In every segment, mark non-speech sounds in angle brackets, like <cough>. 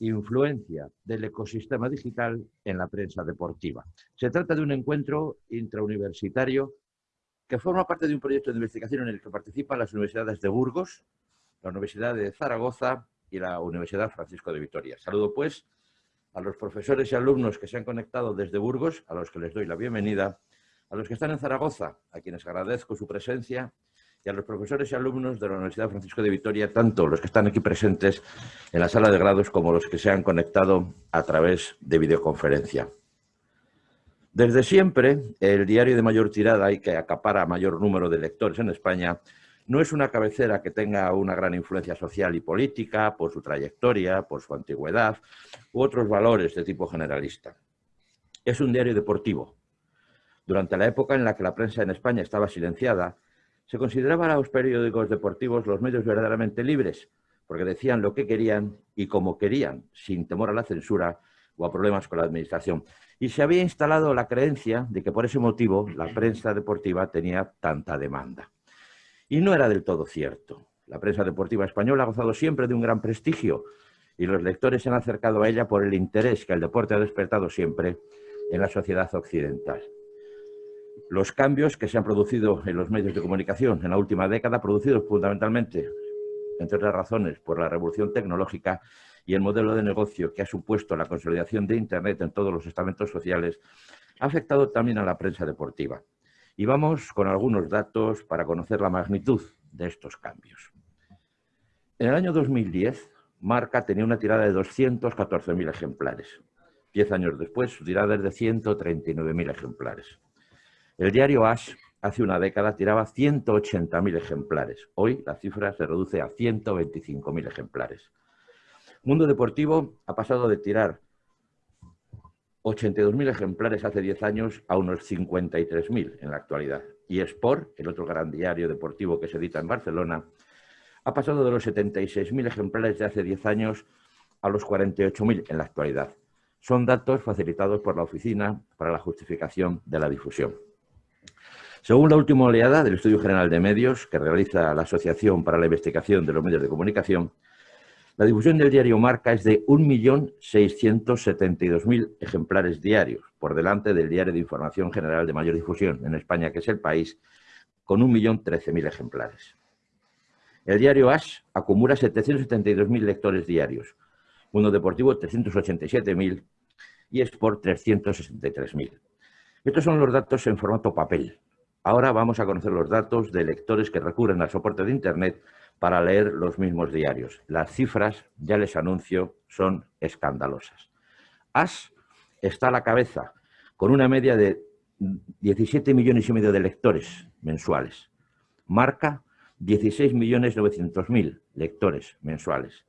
influencia del ecosistema digital en la prensa deportiva. Se trata de un encuentro intrauniversitario que forma parte de un proyecto de investigación en el que participan las universidades de Burgos, la Universidad de Zaragoza y la Universidad Francisco de Vitoria. Saludo pues a los profesores y alumnos que se han conectado desde Burgos, a los que les doy la bienvenida, a los que están en Zaragoza, a quienes agradezco su presencia, y a los profesores y alumnos de la Universidad Francisco de Vitoria, tanto los que están aquí presentes en la sala de grados como los que se han conectado a través de videoconferencia. Desde siempre, el diario de mayor tirada y que acapara mayor número de lectores en España no es una cabecera que tenga una gran influencia social y política por su trayectoria, por su antigüedad u otros valores de tipo generalista. Es un diario deportivo. Durante la época en la que la prensa en España estaba silenciada, se consideraban a los periódicos deportivos los medios verdaderamente libres, porque decían lo que querían y como querían, sin temor a la censura o a problemas con la administración. Y se había instalado la creencia de que por ese motivo la prensa deportiva tenía tanta demanda. Y no era del todo cierto. La prensa deportiva española ha gozado siempre de un gran prestigio y los lectores se han acercado a ella por el interés que el deporte ha despertado siempre en la sociedad occidental. Los cambios que se han producido en los medios de comunicación en la última década, producidos fundamentalmente, entre otras razones, por la revolución tecnológica y el modelo de negocio que ha supuesto la consolidación de Internet en todos los estamentos sociales, ha afectado también a la prensa deportiva. Y vamos con algunos datos para conocer la magnitud de estos cambios. En el año 2010, Marca tenía una tirada de 214.000 ejemplares. Diez años después, su tirada es de 139.000 ejemplares. El diario Ash hace una década tiraba 180.000 ejemplares. Hoy la cifra se reduce a 125.000 ejemplares. Mundo Deportivo ha pasado de tirar 82.000 ejemplares hace 10 años a unos 53.000 en la actualidad. Y Sport, el otro gran diario deportivo que se edita en Barcelona, ha pasado de los 76.000 ejemplares de hace 10 años a los 48.000 en la actualidad. Son datos facilitados por la Oficina para la Justificación de la Difusión. Según la última oleada del Estudio General de Medios que realiza la Asociación para la Investigación de los Medios de Comunicación, la difusión del diario Marca es de 1.672.000 ejemplares diarios, por delante del diario de información general de mayor difusión en España, que es El País, con 1.013.000 ejemplares. El diario Ash acumula 772.000 lectores diarios, Mundo Deportivo 387.000 y Sport 363.000. Estos son los datos en formato papel. Ahora vamos a conocer los datos de lectores que recurren al soporte de Internet para leer los mismos diarios. Las cifras, ya les anuncio, son escandalosas. AS está a la cabeza, con una media de 17 millones y medio de lectores mensuales. Marca 16 millones 900 mil lectores mensuales.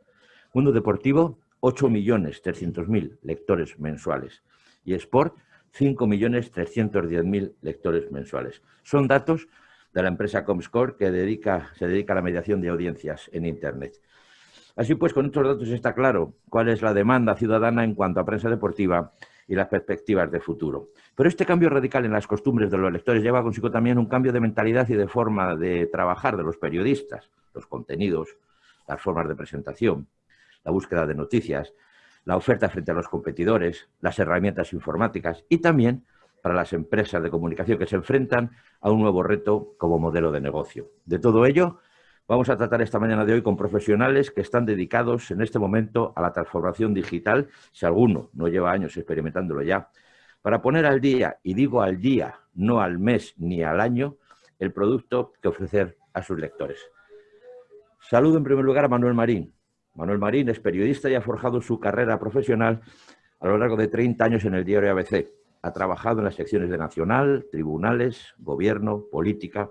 Mundo Deportivo 8 millones 300 mil lectores mensuales. Y Sport 5 millones 310 mil lectores mensuales. Son datos de la empresa Comscore que se dedica a la mediación de audiencias en Internet. Así pues, con estos datos está claro cuál es la demanda ciudadana en cuanto a prensa deportiva y las perspectivas de futuro. Pero este cambio radical en las costumbres de los lectores lleva consigo también un cambio de mentalidad y de forma de trabajar de los periodistas, los contenidos, las formas de presentación, la búsqueda de noticias, la oferta frente a los competidores, las herramientas informáticas y también para las empresas de comunicación que se enfrentan a un nuevo reto como modelo de negocio. De todo ello, vamos a tratar esta mañana de hoy con profesionales que están dedicados en este momento a la transformación digital, si alguno no lleva años experimentándolo ya, para poner al día, y digo al día, no al mes ni al año, el producto que ofrecer a sus lectores. Saludo en primer lugar a Manuel Marín. Manuel Marín es periodista y ha forjado su carrera profesional a lo largo de 30 años en el diario ABC ha trabajado en las secciones de Nacional, Tribunales, Gobierno, Política.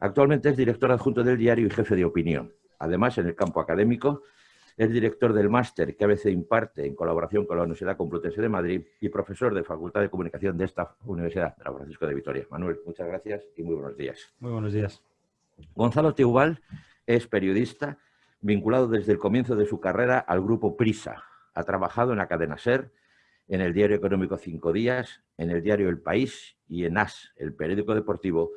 Actualmente es director adjunto del diario y jefe de opinión. Además, en el campo académico, es director del máster que a veces imparte en colaboración con la Universidad Complutense de Madrid y profesor de Facultad de Comunicación de esta Universidad, de Francisco de Vitoria. Manuel, muchas gracias y muy buenos días. Muy buenos días. Gonzalo Teubal es periodista vinculado desde el comienzo de su carrera al grupo Prisa. Ha trabajado en la cadena SER, en el diario económico Cinco Días, en el diario El País y en AS, el periódico deportivo,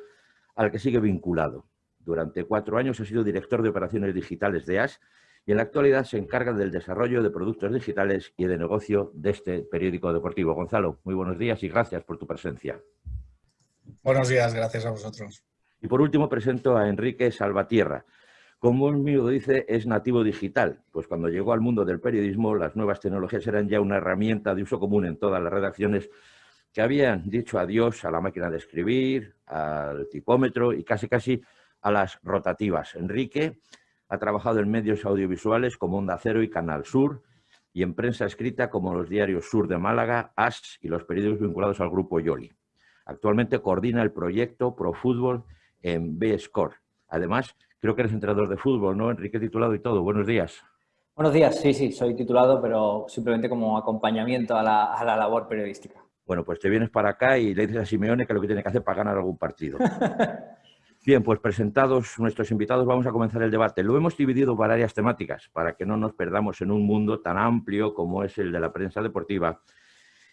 al que sigue vinculado. Durante cuatro años ha sido director de operaciones digitales de AS y en la actualidad se encarga del desarrollo de productos digitales y de negocio de este periódico deportivo. Gonzalo, muy buenos días y gracias por tu presencia. Buenos días, gracias a vosotros. Y por último presento a Enrique Salvatierra. Como él mismo dice, es nativo digital, pues cuando llegó al mundo del periodismo las nuevas tecnologías eran ya una herramienta de uso común en todas las redacciones que habían dicho adiós a la máquina de escribir, al tipómetro y casi casi a las rotativas. Enrique ha trabajado en medios audiovisuales como Onda Cero y Canal Sur y en prensa escrita como los diarios Sur de Málaga, AS y los periódicos vinculados al grupo Yoli. Actualmente coordina el proyecto Pro Fútbol en B-Score. Además, creo que eres entrenador de fútbol, ¿no? Enrique titulado y todo. Buenos días. Buenos días, sí, sí, soy titulado, pero simplemente como acompañamiento a la, a la labor periodística. Bueno, pues te vienes para acá y le dices a Simeone que lo que tiene que hacer para ganar algún partido. <laughs> Bien, pues presentados nuestros invitados, vamos a comenzar el debate. Lo hemos dividido por áreas temáticas para que no nos perdamos en un mundo tan amplio como es el de la prensa deportiva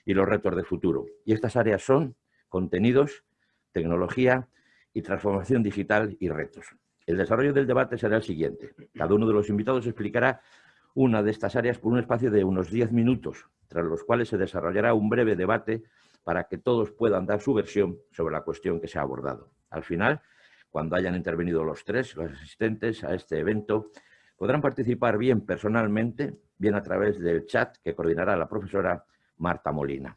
y los retos de futuro. Y estas áreas son contenidos, tecnología y transformación digital y retos. El desarrollo del debate será el siguiente. Cada uno de los invitados explicará una de estas áreas por un espacio de unos 10 minutos, tras los cuales se desarrollará un breve debate para que todos puedan dar su versión sobre la cuestión que se ha abordado. Al final, cuando hayan intervenido los tres, los asistentes a este evento, podrán participar bien personalmente, bien a través del chat que coordinará la profesora Marta Molina.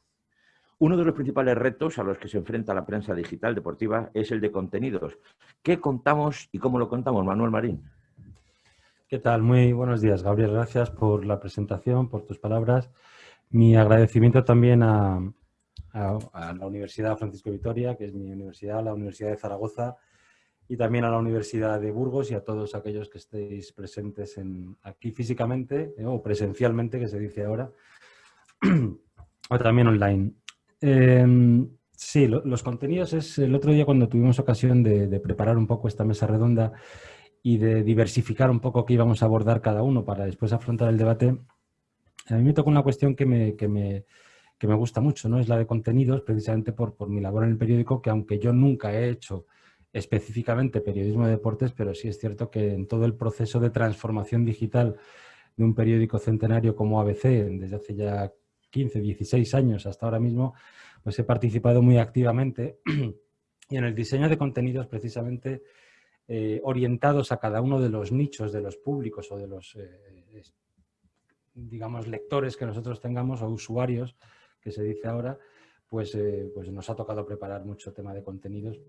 Uno de los principales retos a los que se enfrenta la prensa digital deportiva es el de contenidos. ¿Qué contamos y cómo lo contamos, Manuel Marín? ¿Qué tal? Muy buenos días, Gabriel. Gracias por la presentación, por tus palabras. Mi agradecimiento también a, la Universidad Francisco Vitoria, que es mi universidad, la Universidad de Zaragoza, y también a la Universidad de Burgos y a todos aquellos que estéis presentes en, aquí físicamente eh, o presencialmente, que se dice ahora, <clears throat> o también online. Em, sí, los contenidos es el otro día cuando tuvimos ocasión de, preparar un poco esta mesa redonda y de diversificar un poco qué íbamos a abordar cada uno para después afrontar el debate, a mí me toca una cuestión que me, que me, que me gusta mucho, ¿no? es la de contenidos, precisamente por, por mi labor en el periódico, que aunque yo nunca he hecho específicamente periodismo de deportes, pero sí es cierto que en todo el proceso de transformación digital de un periódico centenario como ABC, desde hace ya 15, 16 años hasta ahora mismo, pues he participado muy activamente y <clears throat> en el diseño de contenidos precisamente eh, orientados a cada uno de los nichos de los públicos o de los, eh, digamos, lectores que nosotros tengamos o usuarios, que se dice ahora, pues, eh, pues nos ha tocado preparar mucho tema de contenidos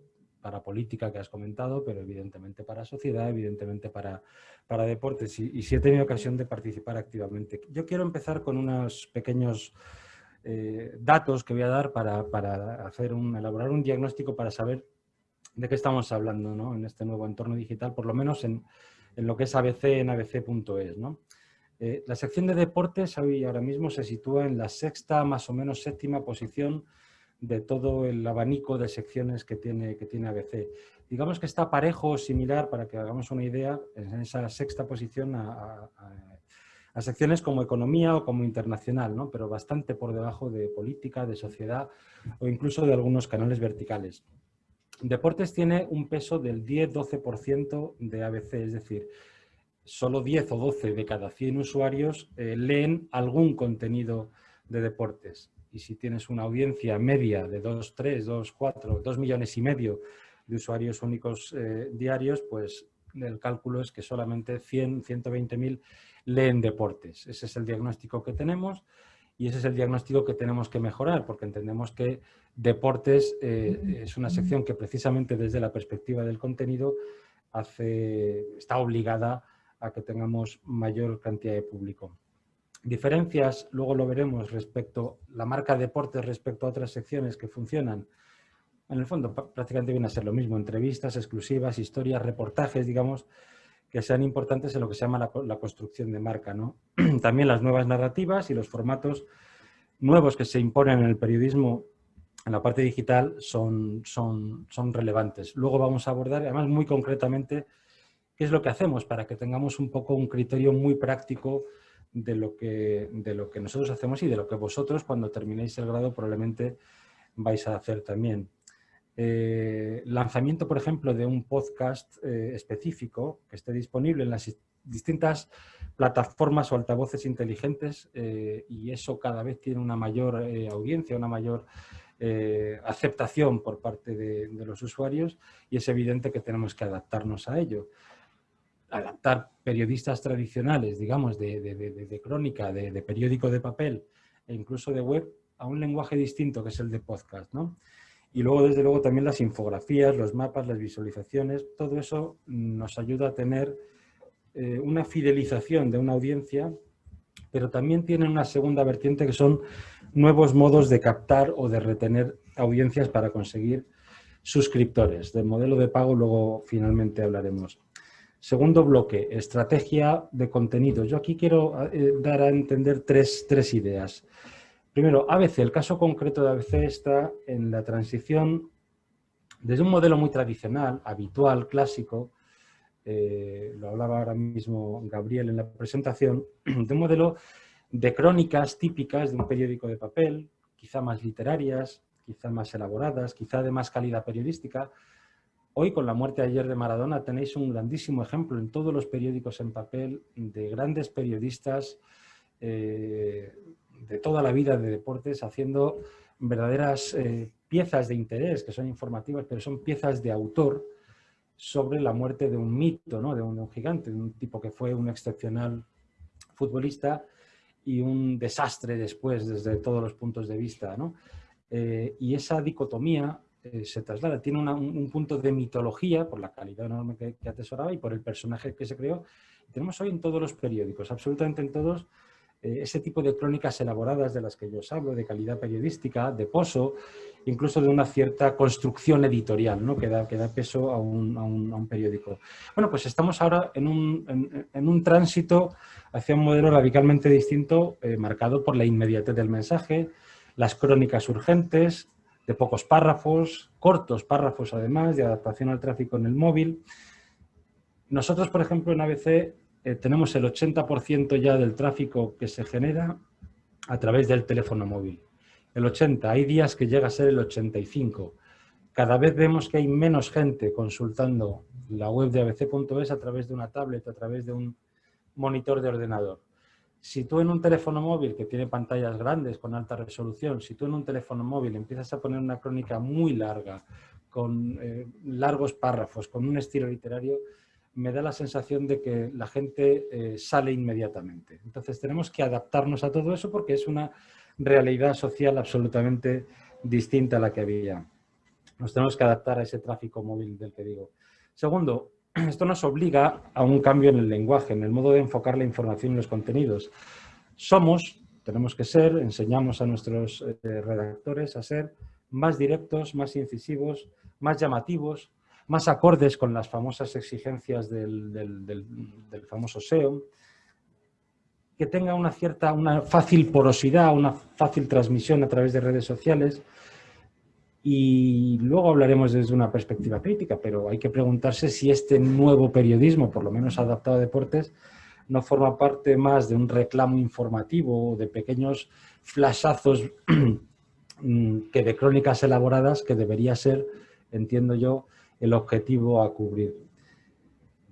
para política que has comentado, pero evidentemente para sociedad, evidentemente para, para deportes y, y sí he tenido ocasión de participar activamente. Yo quiero empezar con unos pequeños eh, datos que voy a dar para, para, hacer un, elaborar un diagnóstico para saber de qué estamos hablando ¿no? en este nuevo entorno digital, por lo menos en, en lo que es ABC en abc.es. ¿no? Eh, la sección de deportes hoy ahora mismo se sitúa en la sexta, más o menos séptima posición de todo el abanico de secciones que tiene, que tiene ABC. Digamos que está parejo o similar, para que hagamos una idea, en esa sexta posición a, secciones como economía o como internacional, ¿no? pero bastante por debajo de política, de sociedad o incluso de algunos canales verticales. Deportes tiene un peso del 10-12% de ABC, es decir, solo 10 o 12 de cada 100 usuarios eh, leen algún contenido de deportes y si tienes una audiencia media de 2, 3, 2, 4, 2 millones y medio de usuarios únicos eh, diarios, pues el cálculo es que solamente 100, 120 mil leen deportes. Ese es el diagnóstico que tenemos y ese es el diagnóstico que tenemos que mejorar porque entendemos que deportes eh, es una sección que precisamente desde la perspectiva del contenido hace, está obligada a que tengamos mayor cantidad de público. Diferencias, luego lo veremos, respecto a la marca deportes respecto a otras secciones que funcionan. En el fondo prácticamente viene a ser lo mismo, entrevistas exclusivas, historias, reportajes, digamos, que sean importantes en lo que se llama la, construcción de marca. ¿no? <clears throat> También las nuevas narrativas y los formatos nuevos que se imponen en el periodismo en la parte digital son, son, son relevantes. Luego vamos a abordar, además muy concretamente, qué es lo que hacemos para que tengamos un poco un criterio muy práctico de lo, que, de lo que nosotros hacemos y de lo que vosotros cuando terminéis el grado probablemente vais a hacer también. Eh, lanzamiento, por ejemplo, de un podcast eh, específico que esté disponible en las distintas plataformas o altavoces inteligentes eh, y eso cada vez tiene una mayor audiencia, una mayor aceptación por parte de, los usuarios y es evidente que tenemos que adaptarnos a ello. Adaptar periodistas tradicionales, digamos, de, crónica, de, periódico de papel e incluso de web a un lenguaje distinto que es el de podcast, ¿no? Y luego, desde luego, también las infografías, los mapas, las visualizaciones, todo eso nos ayuda a tener eh, una fidelización de una audiencia, pero también tienen una segunda vertiente que son nuevos modos de captar o de retener audiencias para conseguir suscriptores. Del modelo de pago luego finalmente hablaremos. Segundo bloque, estrategia de contenido. Yo aquí quiero eh, dar a entender tres, tres ideas. Primero, ABC, el caso concreto de ABC está en la transición desde un modelo muy tradicional, habitual, clásico, eh, lo hablaba ahora mismo Gabriel en la presentación, <clears throat> de un modelo de crónicas típicas de un periódico de papel, quizá más literarias, quizá más elaboradas, quizá de más calidad periodística. Hoy, con la muerte ayer de Maradona, tenéis un grandísimo ejemplo en todos los periódicos en papel de grandes periodistas eh, de toda la vida de deportes haciendo verdaderas eh, piezas de interés, que son informativas, pero son piezas de autor, sobre la muerte de un mito, ¿no? de, un, gigante, de un tipo que fue un excepcional futbolista y un desastre después desde todos los puntos de vista. ¿no? Eh, y esa dicotomía eh, se traslada, tiene un, punto de mitología por la calidad enorme que, atesoraba y por el personaje que se creó. Tenemos hoy en todos los periódicos, absolutamente en todos, eh, ese tipo de crónicas elaboradas de las que yo os hablo, de calidad periodística, de pozo, incluso de una cierta construcción editorial ¿no? que, da, que peso a un, a, un, a un, periódico. Bueno, pues estamos ahora en un, en, en un tránsito hacia un modelo radicalmente distinto, eh, marcado por la inmediatez del mensaje, las crónicas urgentes, de pocos párrafos, cortos párrafos además, de adaptación al tráfico en el móvil. Nosotros, por ejemplo, en ABC eh, tenemos el 80% ya del tráfico que se genera a través del teléfono móvil. El 80, hay días que llega a ser el 85. Cada vez vemos que hay menos gente consultando la web de abc.es a través de una tablet, a través de un monitor de ordenador. Si tú en un teléfono móvil que tiene pantallas grandes con alta resolución, si tú en un teléfono móvil empiezas a poner una crónica muy larga, con eh, largos párrafos, con un estilo literario, me da la sensación de que la gente eh, sale inmediatamente. Entonces tenemos que adaptarnos a todo eso porque es una realidad social absolutamente distinta a la que había. Nos tenemos que adaptar a ese tráfico móvil del que digo. Segundo, <clears throat> esto nos obliga a un cambio en el lenguaje, en el modo de enfocar la información y los contenidos. Somos, tenemos que ser, enseñamos a nuestros eh, redactores a ser más directos, más incisivos, más llamativos, más acordes con las famosas exigencias del, famoso SEO, que tenga una cierta, una fácil porosidad, una fácil transmisión a través de redes sociales y luego hablaremos desde una perspectiva crítica, pero hay que preguntarse si este nuevo periodismo, por lo menos adaptado a deportes, no forma parte más de un reclamo informativo o de pequeños flashazos <clears throat> que de crónicas elaboradas que debería ser, entiendo yo, el objetivo a cubrir.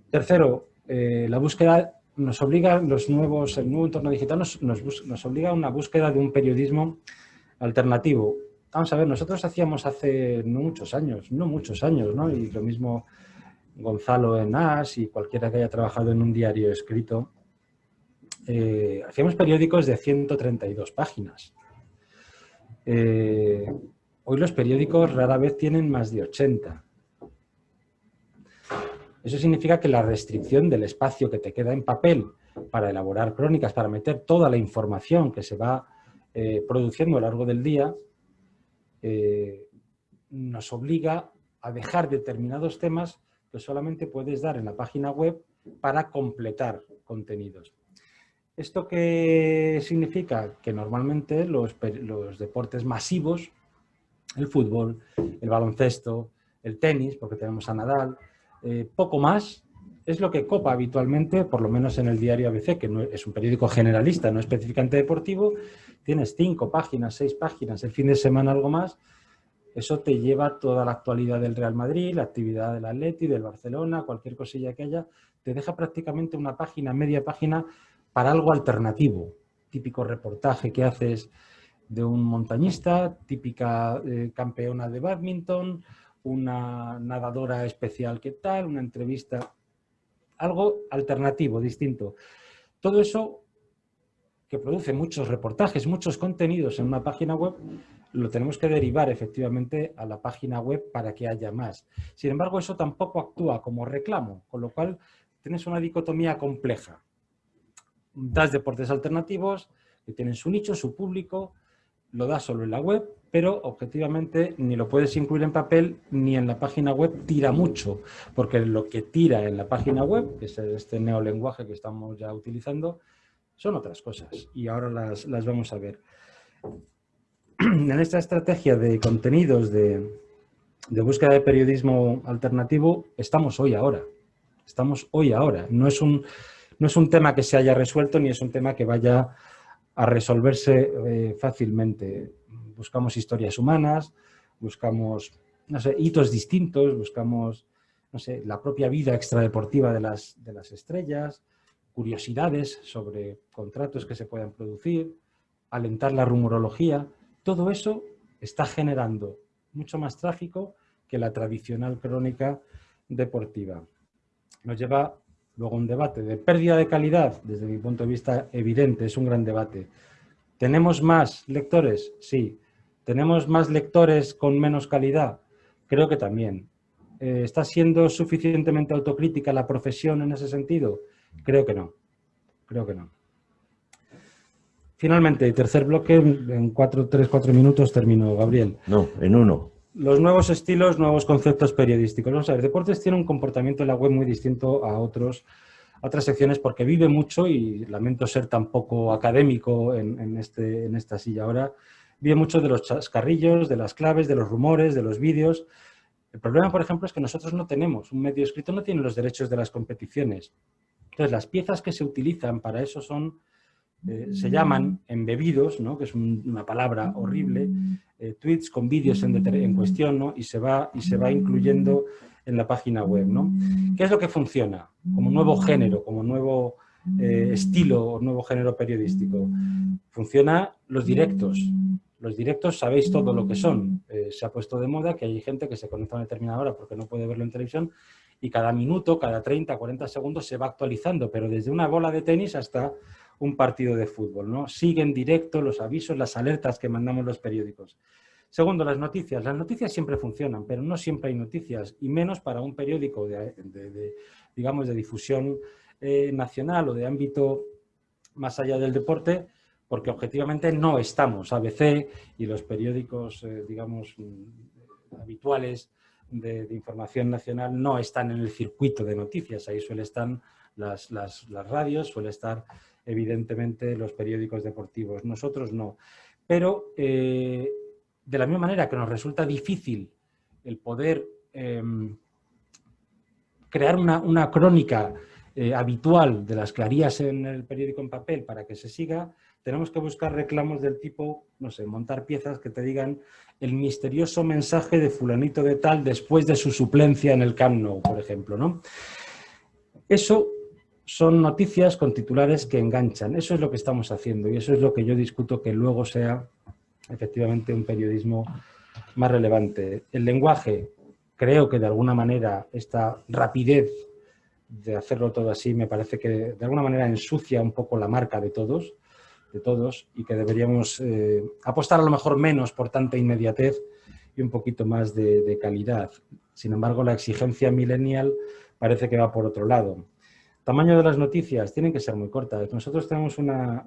Tercero, eh, la búsqueda nos obliga, los nuevos, el nuevo entorno digital nos, nos, obliga a una búsqueda de un periodismo alternativo. Vamos a ver, nosotros hacíamos hace no muchos años, no muchos años, ¿no? Y lo mismo Gonzalo en AS y cualquiera que haya trabajado en un diario escrito, eh, hacíamos periódicos de 132 páginas. Eh, hoy los periódicos rara vez tienen más de 80. Eso significa que la restricción del espacio que te queda en papel para elaborar crónicas, para meter toda la información que se va eh, produciendo a lo largo del día, eh, nos obliga a dejar determinados temas que solamente puedes dar en la página web para completar contenidos. ¿Esto qué significa? Que normalmente los, deportes masivos, el fútbol, el baloncesto, el tenis, porque tenemos a Nadal, eh, poco más, es lo que copa habitualmente, por lo menos en el diario ABC, que es un periódico generalista, no específicamente deportivo, tienes cinco páginas, seis páginas, el fin de semana algo más, eso te lleva toda la actualidad del Real Madrid, la actividad del Atleti, del Barcelona, cualquier cosilla que haya, te deja prácticamente una página, media página para algo alternativo. Típico reportaje que haces de un montañista, típica eh, campeona de badminton, una nadadora especial que tal, una entrevista, algo alternativo, distinto. Todo eso que produce muchos reportajes, muchos contenidos en una página web, lo tenemos que derivar efectivamente a la página web para que haya más. Sin embargo, eso tampoco actúa como reclamo, con lo cual tienes una dicotomía compleja. Das deportes alternativos, que tienen su nicho, su público, lo das solo en la web, pero objetivamente ni lo puedes incluir en papel ni en la página web tira mucho, porque lo que tira en la página web, que es este neolenguaje que estamos ya utilizando, son otras cosas y ahora las, las vamos a ver. En esta estrategia de contenidos de, de búsqueda de periodismo alternativo estamos hoy ahora, estamos hoy ahora, no es un, no es un tema que se haya resuelto ni es un tema que vaya a resolverse eh, fácilmente. Buscamos historias humanas, buscamos no sé, hitos distintos, buscamos no sé, la propia vida extradeportiva de las, de las estrellas, curiosidades sobre contratos que se puedan producir, alentar la rumorología. Todo eso está generando mucho más tráfico que la tradicional crónica deportiva. Nos lleva Luego un debate de pérdida de calidad, desde mi punto de vista evidente, es un gran debate. ¿Tenemos más lectores? Sí. ¿Tenemos más lectores con menos calidad? Creo que también. Eh, ¿Está siendo suficientemente autocrítica la profesión en ese sentido? Creo que no. Creo que no. Finalmente, tercer bloque, en cuatro, tres, cuatro minutos termino, Gabriel. No, en uno. Los nuevos estilos, nuevos conceptos periodísticos. Vamos a ver, Deportes tiene un comportamiento en la web muy distinto a, otros, otras secciones porque vive mucho y lamento ser tan poco académico en, este, en esta silla ahora. Vive mucho de los chascarrillos, de las claves, de los rumores, de los vídeos. El problema, por ejemplo, es que nosotros no tenemos, un medio escrito no tiene los derechos de las competiciones. Entonces, las piezas que se utilizan para eso son eh, se llaman embebidos, ¿no? que es una palabra horrible, eh, tweets con vídeos en, cuestión ¿no? y, se va, y se va incluyendo en la página web. ¿no? ¿Qué es lo que funciona como nuevo género, como nuevo eh, estilo o nuevo género periodístico? Funciona los directos. Los directos sabéis todo lo que son. se ha puesto de moda que hay gente que se conecta a una determinada hora porque no puede verlo en televisión y cada minuto, cada 30, 40 segundos se va actualizando, pero desde una bola de tenis hasta un partido de fútbol. ¿no? Siguen directo los avisos, las alertas que mandamos los periódicos. Segundo, las noticias. Las noticias siempre funcionan, pero no siempre hay noticias, y menos para un periódico de, digamos, de difusión eh, nacional o de ámbito más allá del deporte, porque objetivamente no estamos. ABC y los periódicos, eh, digamos, mm, habituales de, información nacional no están en el circuito de noticias. Ahí suele estar las, las, radios, suele estar evidentemente los periódicos deportivos. Nosotros no. Pero eh, de la misma manera que nos resulta difícil el poder em, crear una, crónica eh, habitual de las clarías en el periódico en papel para que se siga, tenemos que buscar reclamos del tipo, no sé, montar piezas que te digan el misterioso mensaje de fulanito de tal después de su suplencia en el Camp por ejemplo, ¿no? Eso son noticias con titulares que enganchan. Eso es lo que estamos haciendo y eso es lo que yo discuto que luego sea efectivamente un periodismo más relevante. El lenguaje, creo que de alguna manera esta rapidez de hacerlo todo así me parece que de alguna manera ensucia un poco la marca de todos, de todos y que deberíamos eh, apostar a lo mejor menos por tanta inmediatez y un poquito más de, calidad. Sin embargo, la exigencia millennial parece que va por otro lado. Tamaño de las noticias, tienen que ser muy cortas. Nosotros tenemos una,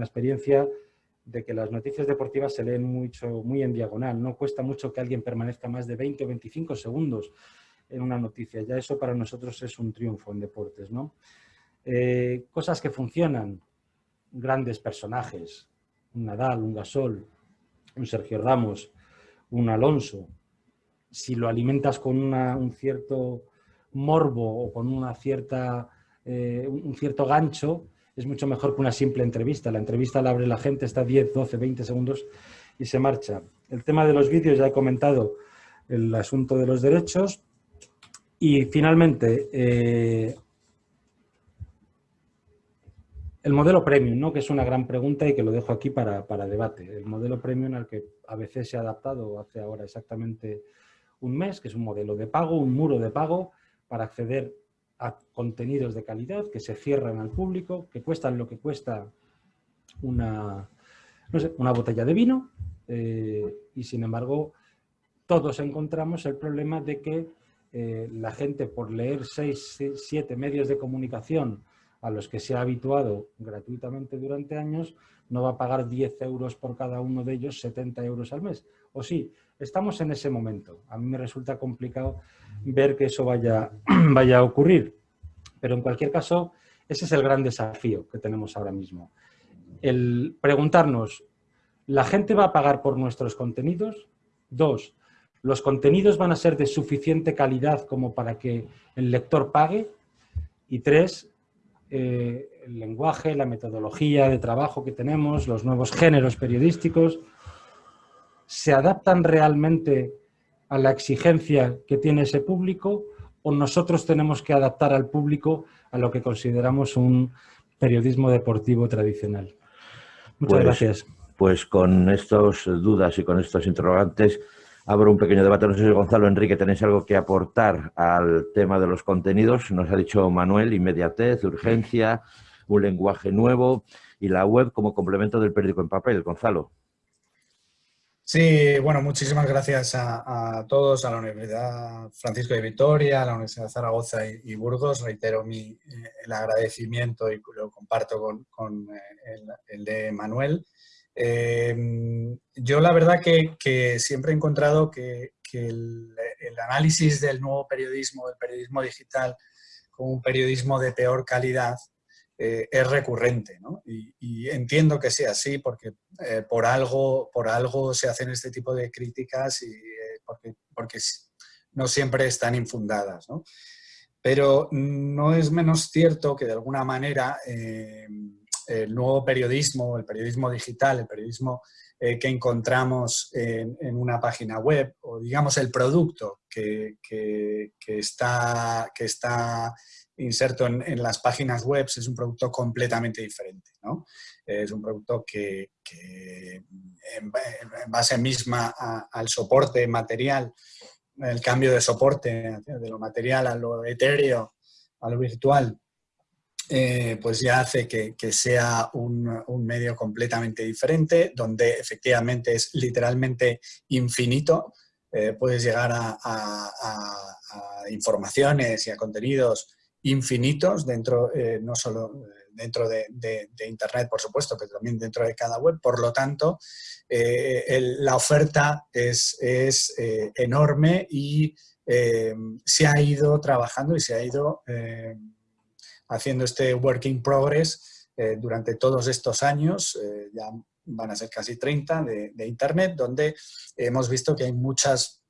experiencia de que las noticias deportivas se leen mucho, muy en diagonal. No cuesta mucho que alguien permanezca más de 20 o 25 segundos en una noticia. Ya eso para nosotros es un triunfo en deportes. ¿no? Eh, cosas que funcionan, grandes personajes, un Nadal, un Gasol, un Sergio Ramos, un Alonso. Si lo alimentas con un cierto morbo o con una cierta, eh, un cierto gancho, es mucho mejor que una simple entrevista. La entrevista la abre la gente, está 10, 12, 20 segundos y se marcha. El tema de los vídeos, ya he comentado el asunto de los derechos. Y finalmente, eh, el modelo premium, ¿no? que es una gran pregunta y que lo dejo aquí para, debate. El modelo premium al que a veces se ha adaptado hace ahora exactamente un mes, que es un modelo de pago, un muro de pago para acceder a contenidos de calidad que se cierran al público, que cuestan lo que cuesta una, una botella de vino eh, y sin embargo todos encontramos el problema de que eh, la gente por leer seis, siete medios de comunicación a los que se ha habituado gratuitamente durante años, no va a pagar 10 euros por cada uno de ellos, 70 euros al mes. O sí, estamos en ese momento. A mí me resulta complicado ver que eso vaya, <clears throat> vaya a ocurrir. Pero en cualquier caso, ese es el gran desafío que tenemos ahora mismo. El preguntarnos, ¿la gente va a pagar por nuestros contenidos? Dos, ¿Los contenidos van a ser de suficiente calidad como para que el lector pague? Y tres, eh, el lenguaje, la metodología de trabajo que tenemos, los nuevos géneros periodísticos, ¿se adaptan realmente a la exigencia que tiene ese público o nosotros tenemos que adaptar al público a lo que consideramos un periodismo deportivo tradicional? Muchas pues, gracias. Pues con estas dudas y con estos interrogantes abro un pequeño debate. No sé si Gonzalo, Enrique, tenéis algo que aportar al tema de los contenidos. Nos ha dicho Manuel, inmediatez, urgencia, un lenguaje nuevo y la web como complemento del periódico en papel. Gonzalo. Sí, bueno, muchísimas gracias a, todos, a la Universidad Francisco de Vitoria, a la Universidad de Zaragoza y, Burgos. Reitero mi, eh, el agradecimiento y lo comparto con, eh, el, de Manuel. Em, yo la verdad que, siempre he encontrado que, el, análisis del nuevo periodismo, del periodismo digital, como un periodismo de peor calidad, eh, es recurrente. Y, entiendo que sea así porque eh, por, algo, por algo se hacen este tipo de críticas y eh, porque, porque no siempre están infundadas. Pero no es menos cierto que de alguna manera em, el nuevo periodismo, el periodismo digital, el periodismo eh, que encontramos en, una página web, o digamos el producto que, está, que está inserto en, las páginas web es un producto completamente diferente. Es un producto que, en, base misma al soporte material, el cambio de soporte de lo material a lo etéreo, a lo virtual, eh, pues ya hace que, sea un, medio completamente diferente, donde efectivamente es literalmente infinito. Eh, puedes llegar a, informaciones y a contenidos infinitos dentro, eh, no solo dentro de, Internet, por supuesto, pero también dentro de cada web. Por lo tanto, la oferta es, es enorme y se ha ido trabajando y se ha ido haciendo este work in progress eh, durante todos estos años, eh, ya van a ser casi 30 de, Internet, donde hemos visto que hay muchas,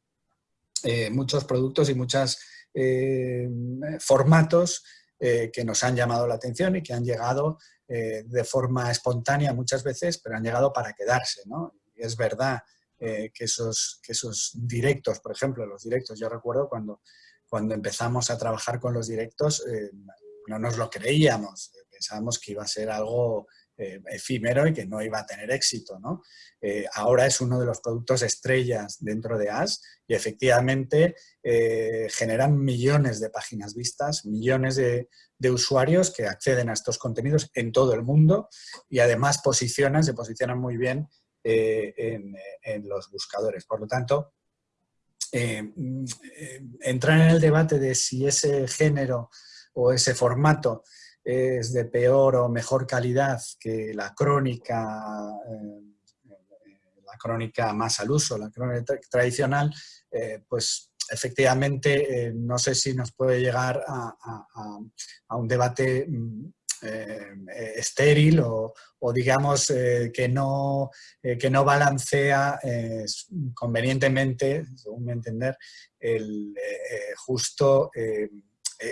eh, muchos productos y muchos formatos que nos han llamado la atención y que han llegado de forma espontánea muchas veces, pero han llegado para quedarse. ¿no? Es verdad que, esos, que esos directos, por ejemplo, los directos, yo recuerdo cuando, cuando empezamos a trabajar con los directos, no nos lo creíamos, pensábamos que iba a ser algo eh, efímero y que no iba a tener éxito. ¿no? Eh, ahora es uno de los productos estrellas dentro de AS y efectivamente eh, generan millones de páginas vistas, millones de, usuarios que acceden a estos contenidos en todo el mundo y además posicionan, se posicionan muy bien en, en, los buscadores. Por lo tanto, mm, entrar en el debate de si ese género o ese formato es de peor o mejor calidad que la crónica, eh, la crónica más al uso, la crónica tradicional, eh, pues efectivamente eh, no sé si nos puede llegar a, un debate mm, estéril o, digamos que, no, que no balancea convenientemente, según mi entender, el justo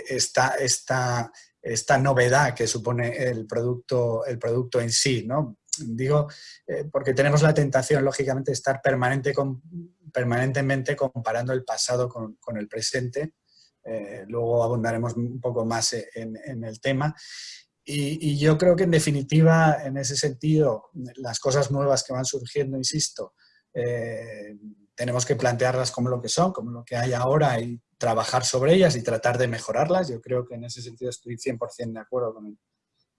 esta, esta, esta novedad que supone el producto, el producto en sí. ¿no? Digo, eh, porque tenemos la tentación, lógicamente, de estar permanentemente comparando el pasado con, el presente. Eh, luego abundaremos un poco más en, en el tema. y, yo creo que en definitiva, en ese sentido, las cosas nuevas que van surgiendo, insisto, eh, tenemos que plantearlas como lo que son, como lo que hay ahora y trabajar sobre ellas y tratar de mejorarlas. Yo creo que en ese sentido estoy 100% de acuerdo con,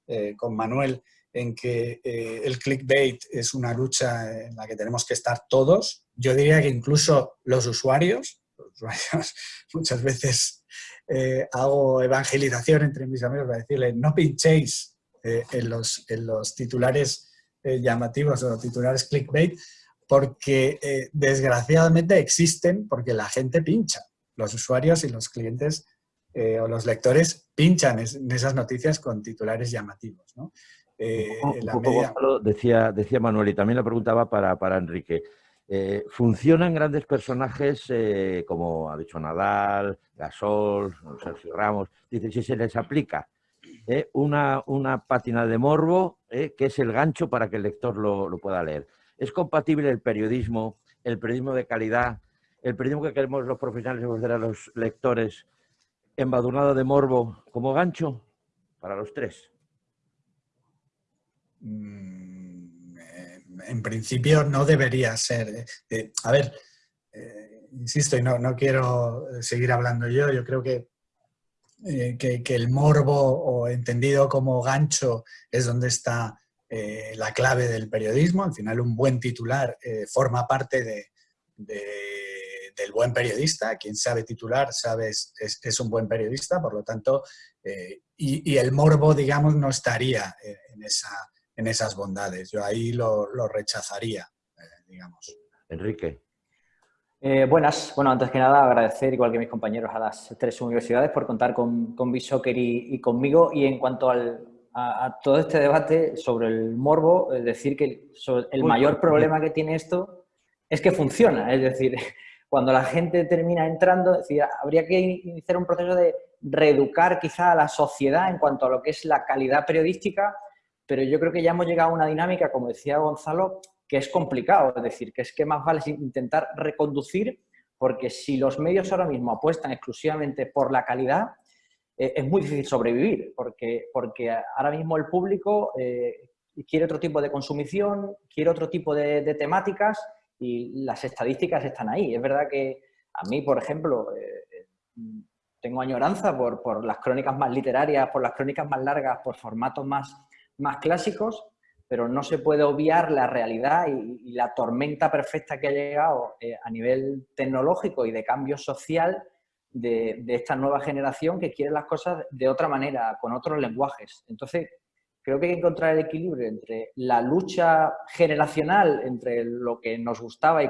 eh, con Manuel en que eh, el clickbait es una lucha en la que tenemos que estar todos. Yo diría que incluso los usuarios, los <laughs> muchas veces eh, hago evangelización entre mis amigos para decirle no pinchéis en, los, en los titulares llamativos o titulares clickbait porque desgraciadamente existen porque la gente pincha. Los usuarios y los clientes o los lectores pinchan en esas noticias con titulares llamativos. ¿no? Eh, decía, decía Manuel, y también la preguntaba para, para Enrique. Eh, ¿Funcionan grandes personajes eh, como ha dicho Nadal, Gasol, Sergio Ramos? Dice, si se les aplica una, una pátina de morbo, que es el gancho para que el lector lo, lo, pueda leer. ¿Es compatible el periodismo, el periodismo de calidad, el periodismo que queremos los profesionales a los lectores, embadurnado de morbo como gancho para los tres? Mm, en principio no debería ser. Eh, eh, a ver, eh, insisto, y no, no, quiero seguir hablando yo, yo creo que, que, el morbo o entendido como gancho es donde está la clave del periodismo. Al final un buen titular forma parte de, del buen periodista. Quien sabe titular sabe es, es, un buen periodista, por lo tanto, y, y, el morbo, digamos, no estaría en esa en esas bondades. Yo ahí lo, rechazaría, eh, digamos. Enrique. Eh, buenas. Bueno, antes que nada agradecer, igual que mis compañeros, a las tres universidades por contar con, con Bishocker y, conmigo. Y en cuanto al, a, todo este debate sobre el morbo, es decir que el mayor problema que tiene esto es que funciona. Es decir, cuando la gente termina entrando, decir, habría que iniciar un proceso de reeducar quizá a la sociedad en cuanto a lo que es la calidad periodística pero yo creo que ya hemos llegado a una dinámica, como decía Gonzalo, que es complicado, es decir, que es que más vale intentar reconducir, porque si los medios ahora mismo apuestan exclusivamente por la calidad, eh, es muy difícil sobrevivir, porque, porque ahora mismo el público eh, quiere otro tipo de consumición, quiere otro tipo de, temáticas y las estadísticas están ahí. Es verdad que a mí, por ejemplo, eh, tengo añoranza por, por las crónicas más literarias, por las crónicas más largas, por formatos más más clásicos, pero no se puede obviar la realidad y, la tormenta perfecta que ha llegado eh, a nivel tecnológico y de cambio social de, esta nueva generación que quiere las cosas de otra manera, con otros lenguajes. Entonces, creo que hay que encontrar el equilibrio entre la lucha generacional, entre lo que nos gustaba y,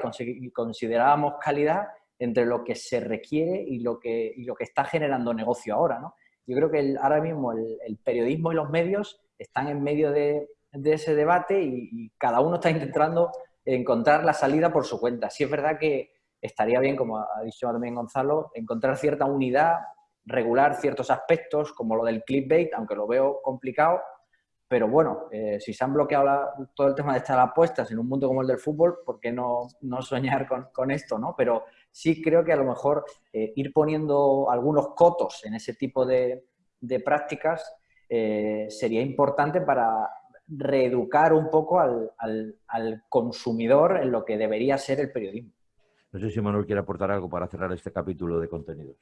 considerábamos calidad, entre lo que se requiere y lo que, lo que está generando negocio ahora. ¿no? Yo creo que ahora mismo el, periodismo y los medios están en medio de, ese debate y, cada uno está intentando encontrar la salida por su cuenta. Sí es verdad que estaría bien, como ha dicho también Gonzalo, encontrar cierta unidad, regular ciertos aspectos, como lo del clickbait, aunque lo veo complicado, pero bueno, eh, si se han bloqueado todo el tema de estar apuestas en un mundo como el del fútbol, ¿por qué no, no soñar con, esto? ¿no? Pero sí creo que a lo mejor eh, ir poniendo algunos cotos en ese tipo de, de prácticas eh, sería importante para reeducar un poco al, consumidor en lo que debería ser el periodismo. No sé si Manuel quiere aportar algo para cerrar este capítulo de contenidos.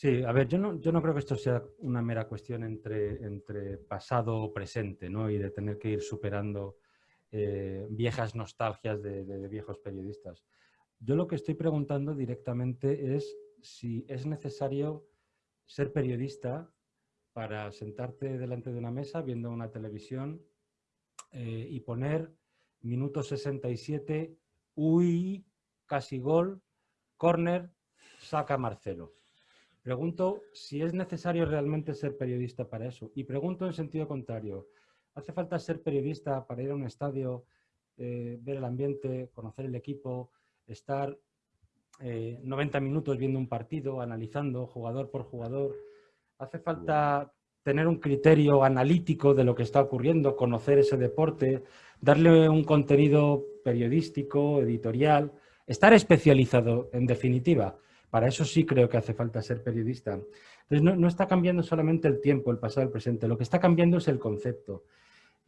Sí, a ver, yo no, yo no creo que esto sea una mera cuestión entre, pasado o presente, ¿no? Y de tener que ir superando eh, viejas nostalgias de, viejos periodistas. Yo lo que estoy preguntando directamente es si es necesario ser periodista para sentarte delante de una mesa viendo una televisión eh, y poner minuto 67, uy, casi gol, córner, saca Marcelo. Pregunto si es necesario realmente ser periodista para eso. Y pregunto en sentido contrario, ¿hace falta ser periodista para ir a un estadio, eh, ver el ambiente, conocer el equipo, estar 90 eh, minutos viendo un partido, analizando jugador por jugador, Hace falta tener un criterio analítico de lo que está ocurriendo, conocer ese deporte, darle un contenido periodístico, editorial, estar especializado en definitiva. Para eso sí creo que hace falta ser periodista. Entonces, no, no está cambiando solamente el tiempo, el pasado, el presente. Lo que está cambiando es el concepto.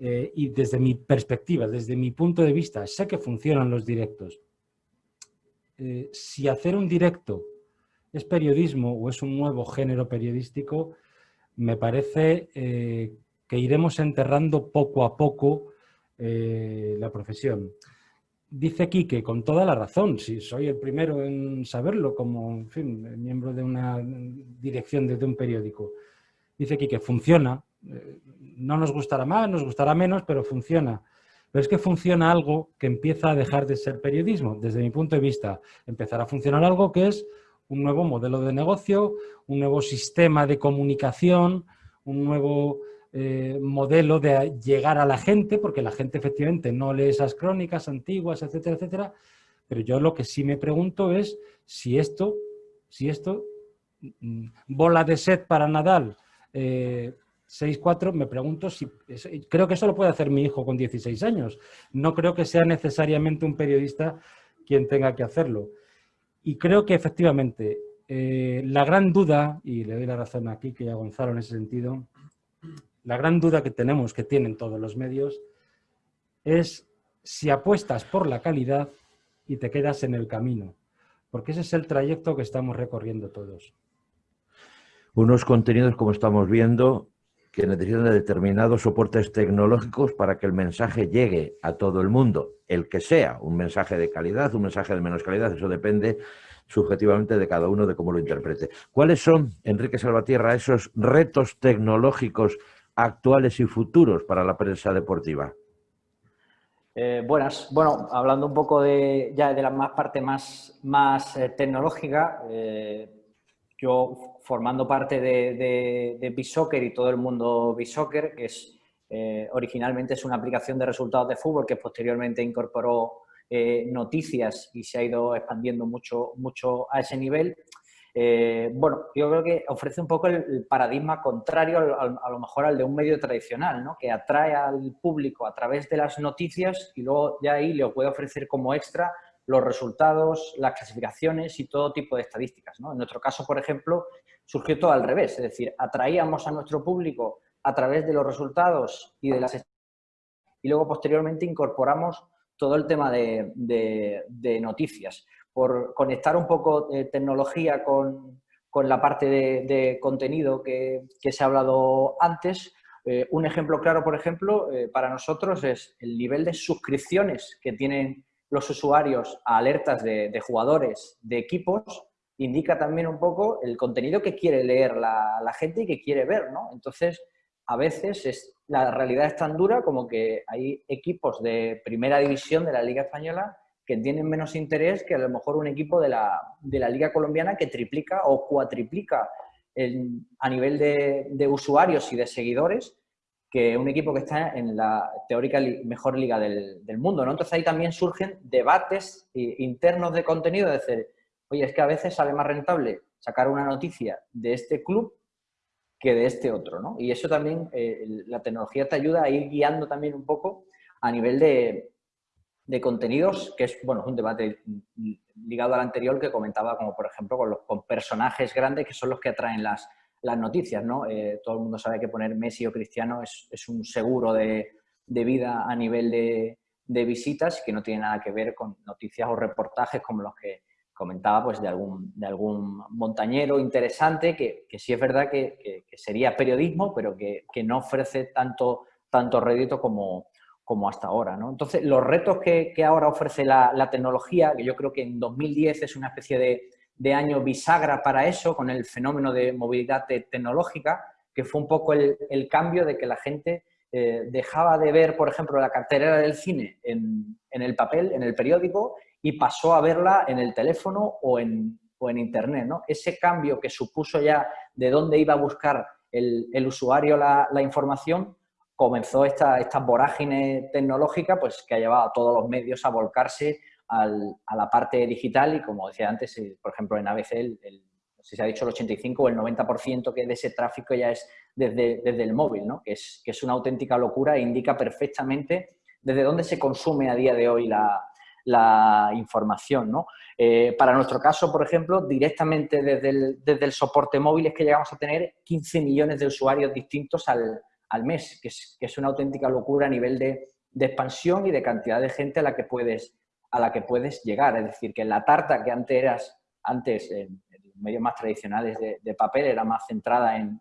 Eh, y desde mi perspectiva, desde mi punto de vista, sé que funcionan los directos. Eh, si hacer un directo es periodismo o es un nuevo género periodístico, me parece eh, que iremos enterrando poco a poco la profesión dice Quique, con toda la razón, si soy el primero en saberlo como miembro de una dirección de, un periódico, dice Quique, funciona, eh, no nos gustará más, nos gustará menos, pero funciona. Pero es que funciona algo que empieza a dejar de ser periodismo, desde mi punto de vista. Empezará a funcionar algo que es un nuevo modelo de negocio, un nuevo sistema de comunicación, un nuevo eh, modelo de llegar a la gente, porque la gente efectivamente no lee esas crónicas antiguas, etcétera, etcétera, pero yo lo que sí me pregunto es si esto, si esto, mm, bola de set para Nadal, 6-4, eh, me pregunto si, creo que eso lo puede hacer mi hijo con 16 años, no creo que sea necesariamente un periodista quien tenga que hacerlo. Y creo que efectivamente eh, la gran duda, y le doy la razón aquí que a Gonzalo en ese sentido, la gran duda que tenemos, que tienen todos los medios, es si apuestas por la calidad y te quedas en el camino, porque ese es el trayecto que estamos recorriendo todos. Unos contenidos, como estamos viendo, que necesitan de determinados soportes tecnológicos para que el mensaje llegue a todo el mundo, el que sea, un mensaje de calidad, un mensaje de menos calidad, eso depende subjetivamente de cada uno de cómo lo interprete. ¿Cuáles son, Enrique Salvatierra, esos retos tecnológicos actuales y futuros para la prensa deportiva? Eh, buenas. Bueno, hablando un poco de, ya de la más parte más, más eh, tecnológica, eh, yo formando parte de, de, de y todo el mundo B-Soccer, que es originalmente es una aplicación de resultados de fútbol que posteriormente incorporó noticias y se ha ido expandiendo mucho, mucho a ese nivel. Eh, bueno, yo creo que ofrece un poco el, paradigma contrario a lo mejor al de un medio tradicional, ¿no? que atrae al público a través de las noticias y luego de ahí le puede ofrecer como extra los resultados, las clasificaciones y todo tipo de estadísticas. En nuestro caso, por ejemplo, surgió todo al revés, es decir, atraíamos a nuestro público a través de los resultados y de las y luego posteriormente incorporamos todo el tema de noticias por conectar un poco de tecnología con, la parte de, contenido que, se ha hablado antes. Eh, un ejemplo claro, por ejemplo, eh, para nosotros es el nivel de suscripciones que tienen los usuarios a alertas de, jugadores, de equipos, indica también un poco el contenido que quiere leer la, la gente y que quiere ver, ¿no? Entonces, a veces es, la realidad es tan dura como que hay equipos de primera división de la Liga Española que tienen menos interés que a lo mejor un equipo de la, Liga Colombiana que triplica o cuatriplica a nivel de, usuarios y de seguidores que un equipo que está en la teórica mejor liga del, mundo. ¿no? Entonces ahí también surgen debates internos de contenido, de decir, oye, es que a veces sale más rentable sacar una noticia de este club que de este otro. ¿no? Y eso también, eh, la tecnología te ayuda a ir guiando también un poco a nivel de, de contenidos, que es bueno, un debate ligado al anterior que comentaba, como por ejemplo con, los, con personajes grandes que son los que atraen las, las noticias. ¿no? Eh, todo el mundo sabe que poner Messi o Cristiano es, es un seguro de, de, vida a nivel de, de visitas que no tiene nada que ver con noticias o reportajes como los que comentaba pues de algún, de algún montañero interesante que, que sí es verdad que, que, sería periodismo, pero que, que, no ofrece tanto, tanto rédito como, como hasta ahora. ¿no? Entonces, los retos que, ahora ofrece la, tecnología, que yo creo que en 2010 es una especie de, año bisagra para eso, con el fenómeno de movilidad tecnológica, que fue un poco el, cambio de que la gente eh, dejaba de ver, por ejemplo, la cartelera del cine en, el papel, en el periódico, y pasó a verla en el teléfono o en, Internet. ¿no? Ese cambio que supuso ya de dónde iba a buscar el, usuario la información, comenzó esta, esta vorágine tecnológica pues, que ha llevado a todos los medios a volcarse a la parte digital y como decía antes, eh, por ejemplo en ABC, el, si se ha dicho el 85 o el 90% que de ese tráfico ya es desde, desde el móvil, ¿no? que, es, que es una auténtica locura e indica perfectamente desde dónde se consume a día de hoy la, la información. ¿no? Eh, para nuestro caso, por ejemplo, directamente desde el, desde el, soporte móvil es que llegamos a tener 15 millones de usuarios distintos al, al mes, que es, una auténtica locura a nivel de, expansión y de cantidad de gente a la que puedes, a la que puedes llegar. Es decir, que la tarta que antes eras, antes en, medios más tradicionales de, papel era más centrada en,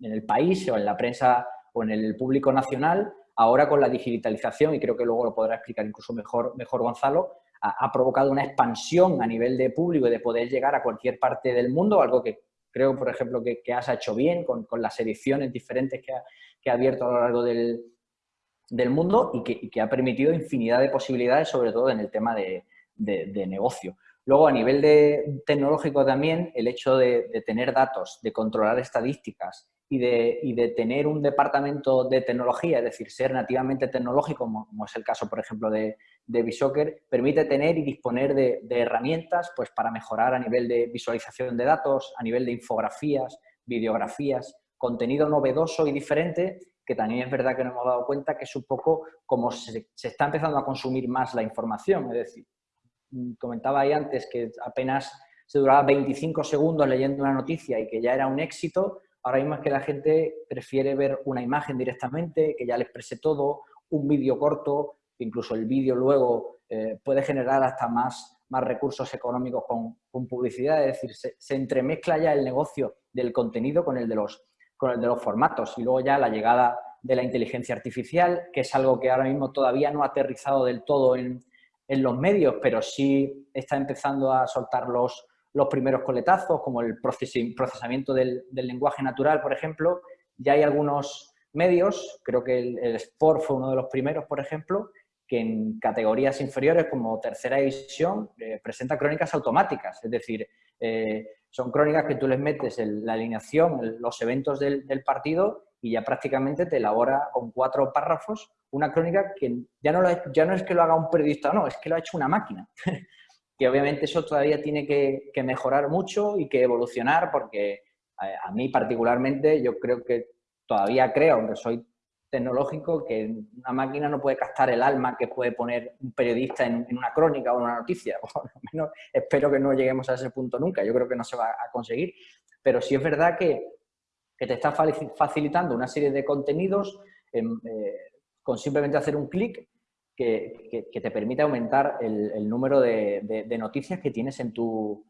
el país o en la prensa o en el público nacional, ahora con la digitalización, y creo que luego lo podrá explicar incluso mejor, mejor Gonzalo, ha, ha, provocado una expansión a nivel de público y de poder llegar a cualquier parte del mundo, algo que creo, por ejemplo, que, has hecho bien con, las ediciones diferentes que ha, que ha, abierto a lo largo del, del mundo y que, ha permitido infinidad de posibilidades, sobre todo en el tema de, de, negocio. Luego, a nivel de, tecnológico también, el hecho de, tener datos, de controlar estadísticas y de, y de, tener un departamento de tecnología, es decir, ser nativamente tecnológico, como es el caso, por ejemplo, de, de Bishocker, permite tener y disponer de, herramientas pues, para mejorar a nivel de visualización de datos, a nivel de infografías, videografías, contenido novedoso y diferente, que también es verdad que nos hemos dado cuenta que es un poco como se, está empezando a consumir más la información, es decir, comentaba ahí antes que apenas se duraba 25 segundos leyendo una noticia y que ya era un éxito, ahora mismo es que la gente prefiere ver una imagen directamente, que ya le exprese todo, un vídeo corto, incluso el vídeo luego eh, puede generar hasta más, más recursos económicos con, con publicidad, es decir, se, entremezcla ya el negocio del contenido con el, de los, con el de los formatos y luego ya la llegada de la inteligencia artificial, que es algo que ahora mismo todavía no ha aterrizado del todo en, en los medios, pero sí está empezando a soltar los, los primeros coletazos, como el procesamiento del, del, lenguaje natural, por ejemplo. Ya hay algunos medios, creo que el, el, Sport fue uno de los primeros, por ejemplo, que en categorías inferiores como tercera división eh, presenta crónicas automáticas, es decir, eh, son crónicas que tú les metes en la alineación, el, los eventos del, del partido y ya prácticamente te elabora con cuatro párrafos una crónica que ya no, lo, ya no es que lo haga un periodista, no, es que lo ha hecho una máquina. <laughs> que obviamente eso todavía tiene que, que, mejorar mucho y que evolucionar porque a, a, mí particularmente yo creo que todavía creo, aunque soy tecnológico, que una máquina no puede captar el alma que puede poner un periodista en, una crónica o en una noticia. <laughs> O al menos espero que no lleguemos a ese punto nunca, yo creo que no se va a conseguir. Pero sí es verdad que te está facilitando una serie de contenidos eh, con simplemente hacer un clic que, te permite aumentar el, número de, noticias que tienes en tu,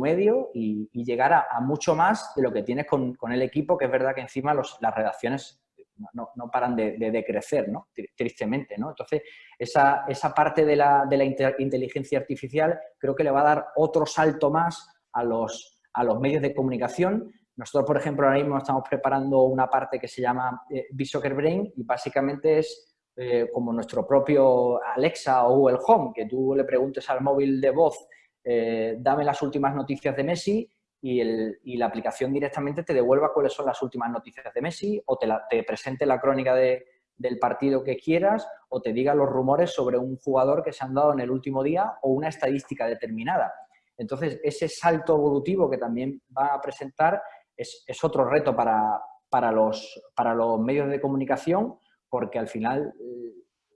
medio y, llegar a, a, mucho más de lo que tienes con, con, el equipo, que es verdad que encima los, las redacciones no, no paran de, crecer, ¿no? tristemente. ¿no? Entonces, esa, esa parte de la, de la inteligencia artificial creo que le va a dar otro salto más a los, a los medios de comunicación, nosotros, por ejemplo, ahora mismo estamos preparando una parte que se llama eh, Brain y básicamente es eh, como nuestro propio Alexa o Google Home, que tú le preguntes al móvil de voz, eh, dame las últimas noticias de Messi y, el, y, la aplicación directamente te devuelva cuáles son las últimas noticias de Messi o te, presente la crónica de, del partido que quieras o te diga los rumores sobre un jugador que se han dado en el último día o una estadística determinada. Entonces, ese salto evolutivo que también va a presentar es, es otro reto para, para, los, para los medios de comunicación, porque al final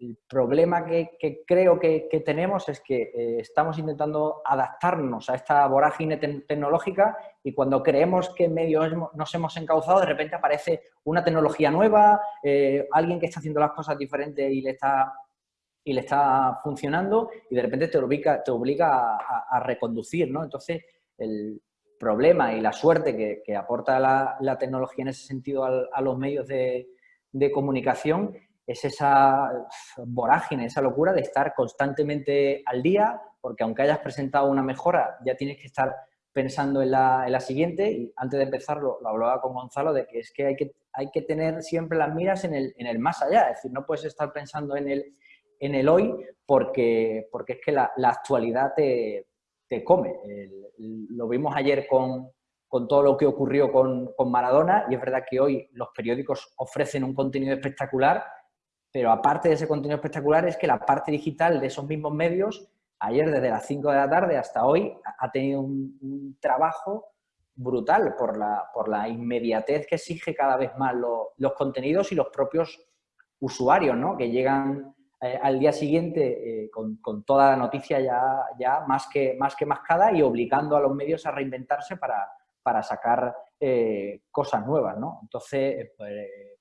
el problema que, creo que, tenemos es que eh, estamos intentando adaptarnos a esta vorágine te tecnológica y cuando creemos que en medio nos hemos encauzado, de repente aparece una tecnología nueva, eh, alguien que está haciendo las cosas diferentes y le está, y le está funcionando y de repente te obliga, te obliga a, reconducir, ¿no? Entonces, el, problema y la suerte que, aporta la, tecnología en ese sentido a los medios de, comunicación es esa vorágine, esa locura de estar constantemente al día, porque aunque hayas presentado una mejora, ya tienes que estar pensando en la, en la siguiente. Y antes de empezar, lo, hablaba con Gonzalo, de que es que hay que, hay que tener siempre las miras en el, en el más allá. Es decir, no puedes estar pensando en el, en el hoy porque, porque es que la, la actualidad te, te come. Lo vimos ayer con, con, todo lo que ocurrió con, con, Maradona y es verdad que hoy los periódicos ofrecen un contenido espectacular, pero aparte de ese contenido espectacular es que la parte digital de esos mismos medios, ayer desde las 5 de la tarde hasta hoy, ha tenido un, trabajo brutal por la, por la inmediatez que exige cada vez más lo, los contenidos y los propios usuarios, ¿no? que llegan al día siguiente con, toda la noticia ya, ya más, que, más que mascada y obligando a los medios a reinventarse para, para sacar cosas nuevas, ¿no? Entonces, pues,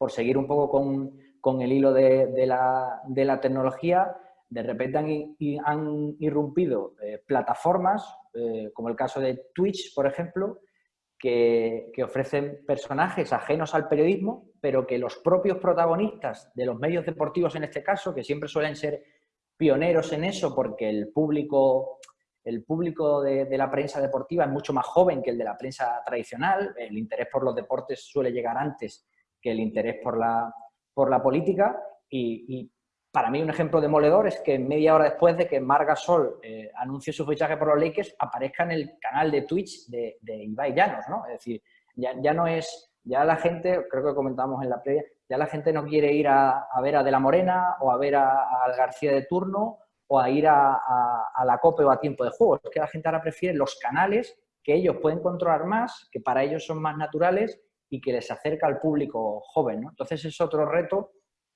por seguir un poco con, el hilo de, la, tecnología, de repente han, irrumpido eh, plataformas, eh, como el caso de Twitch, por ejemplo, que, ofrecen personajes ajenos al periodismo, pero que los propios protagonistas de los medios deportivos en este caso, que siempre suelen ser pioneros en eso porque el público, el público de, de, la prensa deportiva es mucho más joven que el de la prensa tradicional, el interés por los deportes suele llegar antes que el interés por la, por la política y, para mí un ejemplo demoledor es que media hora después de que Marga Sol eh, anuncie su fichaje por los Lakers aparezca en el canal de Twitch de, de Ibai ¿no? Es decir, ya, ya, no es, ya la gente, creo que comentamos en la previa, ya la gente no quiere ir a, ver a De La Morena o a ver a, al García de turno o a ir a, a, la COPE o a tiempo de juego. Es que la gente ahora prefiere los canales que ellos pueden controlar más, que para ellos son más naturales y que les acerca al público joven. ¿no? Entonces es otro reto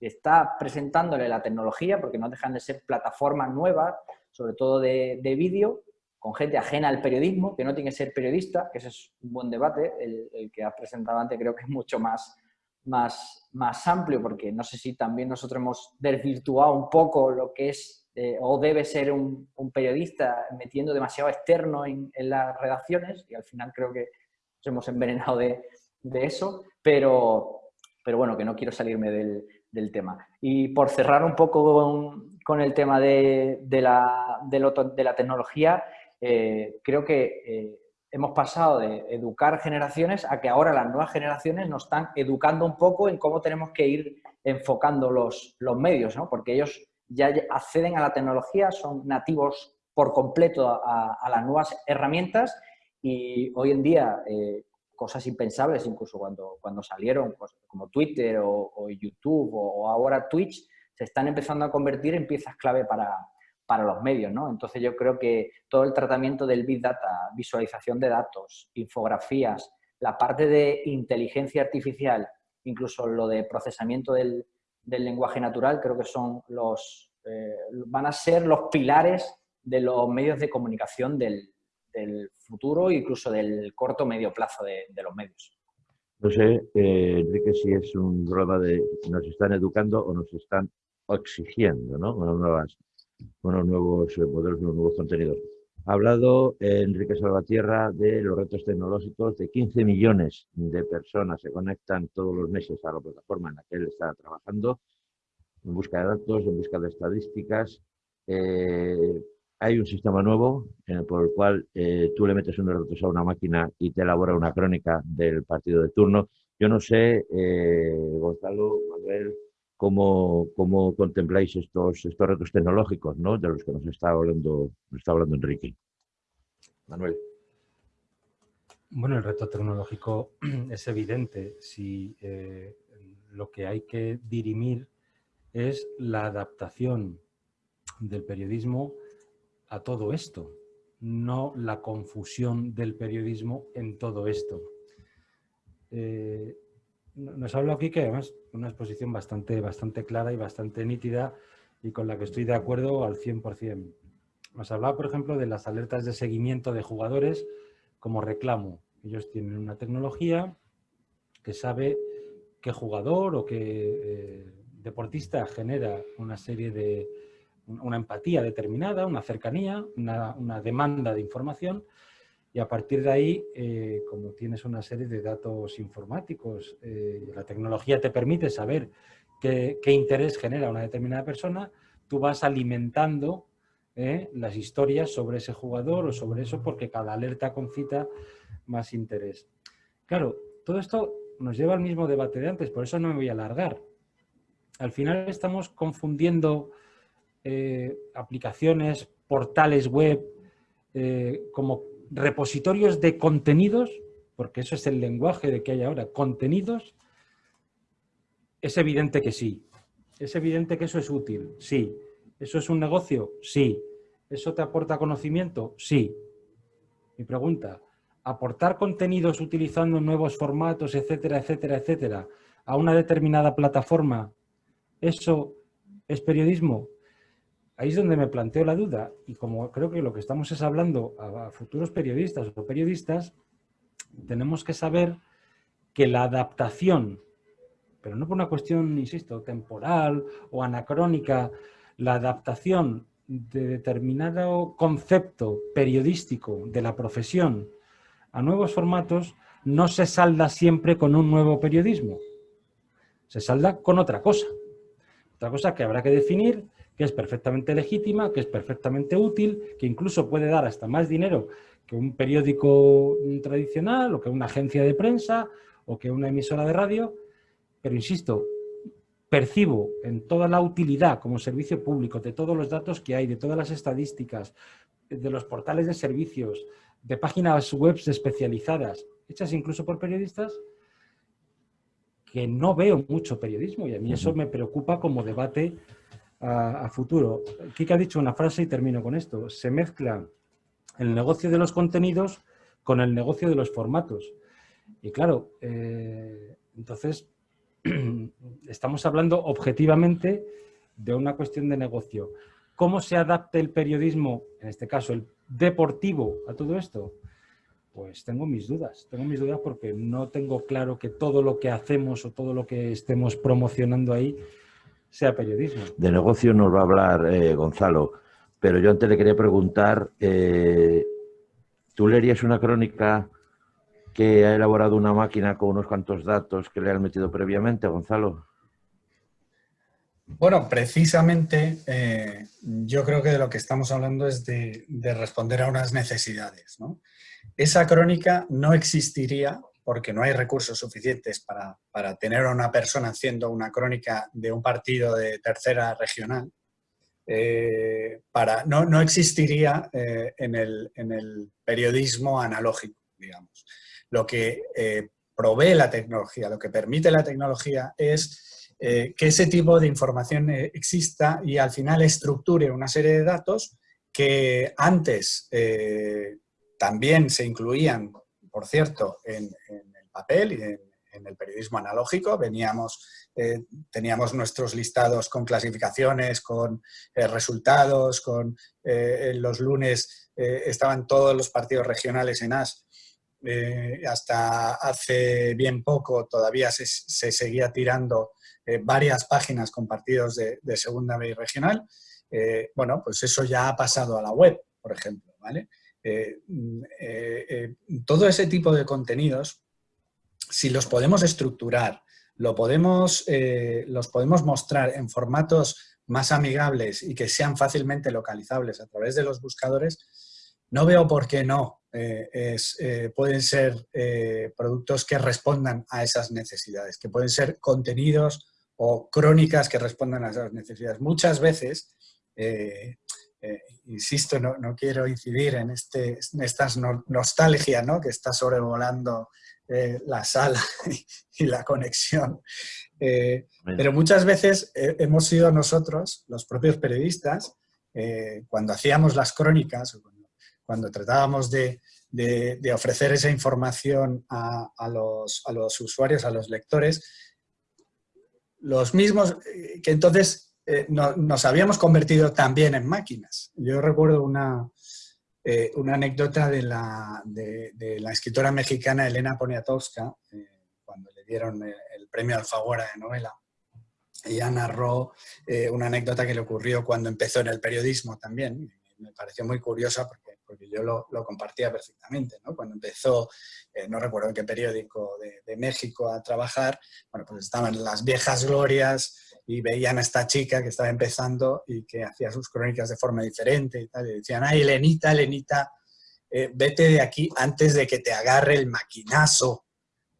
está presentándole la tecnología, porque no dejan de ser plataformas nuevas, sobre todo de, vídeo, con gente ajena al periodismo, que no tiene que ser periodista, que ese es un buen debate, el, que has presentado antes creo que es mucho más, más, más amplio, porque no sé si también nosotros hemos desvirtuado un poco lo que es eh, o debe ser un, periodista metiendo demasiado externo en, en, las redacciones y al final creo que nos hemos envenenado de, de eso, pero, pero bueno, que no quiero salirme del, tema. Y por cerrar un poco con, el tema de, la, de, la, tecnología, eh, creo que eh, hemos pasado de educar generaciones a que ahora las nuevas generaciones nos están educando un poco en cómo tenemos que ir enfocando los, los medios, ¿no? porque ellos ya acceden a la tecnología, son nativos por completo a, las nuevas herramientas y hoy en día eh, cosas impensables, incluso cuando, cuando salieron, pues, como Twitter o, YouTube o, ahora Twitch, se están empezando a convertir en piezas clave para, para los medios. ¿no? Entonces yo creo que todo el tratamiento del Big Data, visualización de datos, infografías, la parte de inteligencia artificial, incluso lo de procesamiento del, del lenguaje natural, creo que son los, eh, van a ser los pilares de los medios de comunicación del, del futuro incluso del corto medio plazo de, los medios. No sé, eh, Enrique, si es un problema de nos están educando o nos están exigiendo, ¿no? Unos, unos nuevos modelos, unos nuevos contenidos. Ha hablado eh, Enrique Salvatierra de los retos tecnológicos, de 15 millones de personas se conectan todos los meses a la plataforma en la que él está trabajando, en busca de datos, en busca de estadísticas. Eh, hay un sistema nuevo por el cual eh, tú le metes unos datos a una máquina y te elabora una crónica del partido de turno. Yo no sé, eh, Gonzalo, Manuel, cómo, cómo contempláis estos, estos retos tecnológicos ¿no? de los que nos está hablando, nos está hablando Enrique. Manuel. Bueno, el reto tecnológico <clears throat> es evidente. Si eh, lo que hay que dirimir es la adaptación del periodismo a todo esto, no la confusión del periodismo en todo esto. Eh, nos habla aquí que además una exposición bastante, bastante clara y bastante nítida y con la que estoy de acuerdo al 100%. Nos hablaba, por ejemplo, de las alertas de seguimiento de jugadores como reclamo. Ellos tienen una tecnología que sabe qué jugador o qué eh, deportista genera una serie de, una empatía determinada, una cercanía, una, demanda de información y a partir de ahí, eh, como tienes una serie de datos informáticos, eh, la tecnología te permite saber qué, interés genera una determinada persona, tú vas alimentando eh, las historias sobre ese jugador o sobre eso porque cada alerta concita más interés. Claro, todo esto nos lleva al mismo debate de antes, por eso no me voy a alargar. Al final estamos confundiendo eh, aplicaciones, portales web, eh, como repositorios de contenidos, porque eso es el lenguaje de que hay ahora, contenidos, es evidente que sí. Es evidente que eso es útil, sí. ¿Eso es un negocio? Sí. ¿Eso te aporta conocimiento? Sí. Mi pregunta, ¿aportar contenidos utilizando nuevos formatos, etcétera, etcétera, etcétera, a una determinada plataforma, eso es periodismo? Ahí es donde me planteo la duda y como creo que lo que estamos es hablando a, futuros periodistas o periodistas, tenemos que saber que la adaptación, pero no por una cuestión, insisto, temporal o anacrónica, la adaptación de determinado concepto periodístico de la profesión a nuevos formatos no se salda siempre con un nuevo periodismo. Se salda con otra cosa. Otra cosa que habrá que definir, que es perfectamente legítima, que es perfectamente útil, que incluso puede dar hasta más dinero que un periódico tradicional o que una agencia de prensa o que una emisora de radio. Pero insisto, percibo en toda la utilidad como servicio público de todos los datos que hay, de todas las estadísticas, de los portales de servicios, de páginas web especializadas, hechas incluso por periodistas, que no veo mucho periodismo y a mí eso me preocupa como debate a, futuro. Kika ha dicho una frase y termino con esto. Se mezcla el negocio de los contenidos con el negocio de los formatos. Y claro, eh, entonces <clears throat> estamos hablando objetivamente de una cuestión de negocio. ¿Cómo se adapta el periodismo, en este caso el deportivo, a todo esto? Pues tengo mis dudas, tengo mis dudas porque no tengo claro que todo lo que hacemos o todo lo que estemos promocionando ahí sea periodismo. De negocio nos va a hablar eh, Gonzalo, pero yo antes le quería preguntar, eh, ¿tú leerías una crónica que ha elaborado una máquina con unos cuantos datos que le han metido previamente, Gonzalo? Bueno, precisamente eh, yo creo que de lo que estamos hablando es de, responder a unas necesidades. Esa crónica no existiría porque no hay recursos suficientes para, tener a una persona haciendo una crónica de un partido de tercera regional. Eh, para, no, existiría eh, en, el, en, el, periodismo analógico, digamos. Lo que provee la tecnología, lo que permite la tecnología es eh, que ese tipo de información eh, exista y al final estructure una serie de datos que antes eh, también se incluían, por cierto, en, el papel y en, el periodismo analógico. Veníamos, teníamos nuestros listados con clasificaciones, con resultados, con los lunes estaban todos los partidos regionales en AS hasta hace bien poco todavía se, se seguía tirando eh, varias páginas con partidos de, segunda B regional, eh, bueno, pues eso ya ha pasado a la web, por ejemplo, ¿vale? Eh, todo ese tipo de contenidos, si los podemos estructurar, lo podemos, los podemos mostrar en formatos más amigables y que sean fácilmente localizables a través de los buscadores, no veo por qué no pueden ser productos que respondan a esas necesidades, que pueden ser contenidos o crónicas que respondan a esas necesidades. Muchas veces, eh, eh, insisto, no, quiero incidir en, este, esta nostalgia ¿no? que está sobrevolando eh, la sala <laughs> y, la conexión. pero muchas veces hemos sido nosotros, los propios periodistas, cuando hacíamos las crónicas, cuando, tratábamos de, ofrecer esa información a, los, a los usuarios, a los lectores, los mismos eh, que entonces eh, nos habíamos convertido también en máquinas. Yo recuerdo una, eh, una anécdota de la, de, la, escritora mexicana Elena Poniatowska, cuando le dieron el, premio Alfaguara de novela. Ella narró una anécdota que le ocurrió cuando empezó en el periodismo también. Me pareció muy curiosa porque porque yo lo, compartía perfectamente. ¿no? Cuando empezó, eh, no recuerdo en qué periódico de, México a trabajar, bueno, pues estaban las viejas glorias y veían a esta chica que estaba empezando y que hacía sus crónicas de forma diferente y tal, y decían, ay, Elenita, Elenita, eh, vete de aquí antes de que te agarre el maquinazo,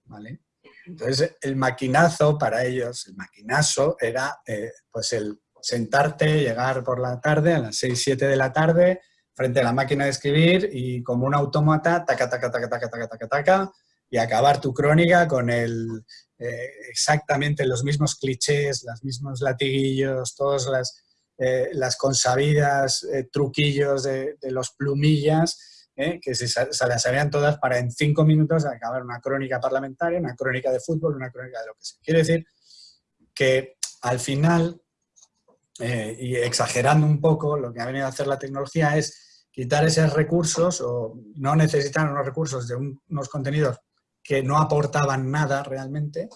¿vale? Entonces, el maquinazo para ellos, el maquinazo era eh, pues el sentarte, llegar por la tarde, a las 6, 7 de la tarde, frente a la máquina de escribir y como un autómata, taca, taca, taca, taca, taca, taca, taca, y acabar tu crónica con el, eh, exactamente los mismos clichés, los mismos latiguillos, todas las, eh, las consabidas eh, truquillos de, los plumillas, que se, se, las sabían todas para en cinco minutos acabar una crónica parlamentaria, una crónica de fútbol, una crónica de lo que sea. Quiere decir que al final eh, y exagerando un poco, lo que ha venido a hacer la tecnología es quitar esos recursos o no necesitar unos recursos de unos contenidos que no aportaban nada realmente,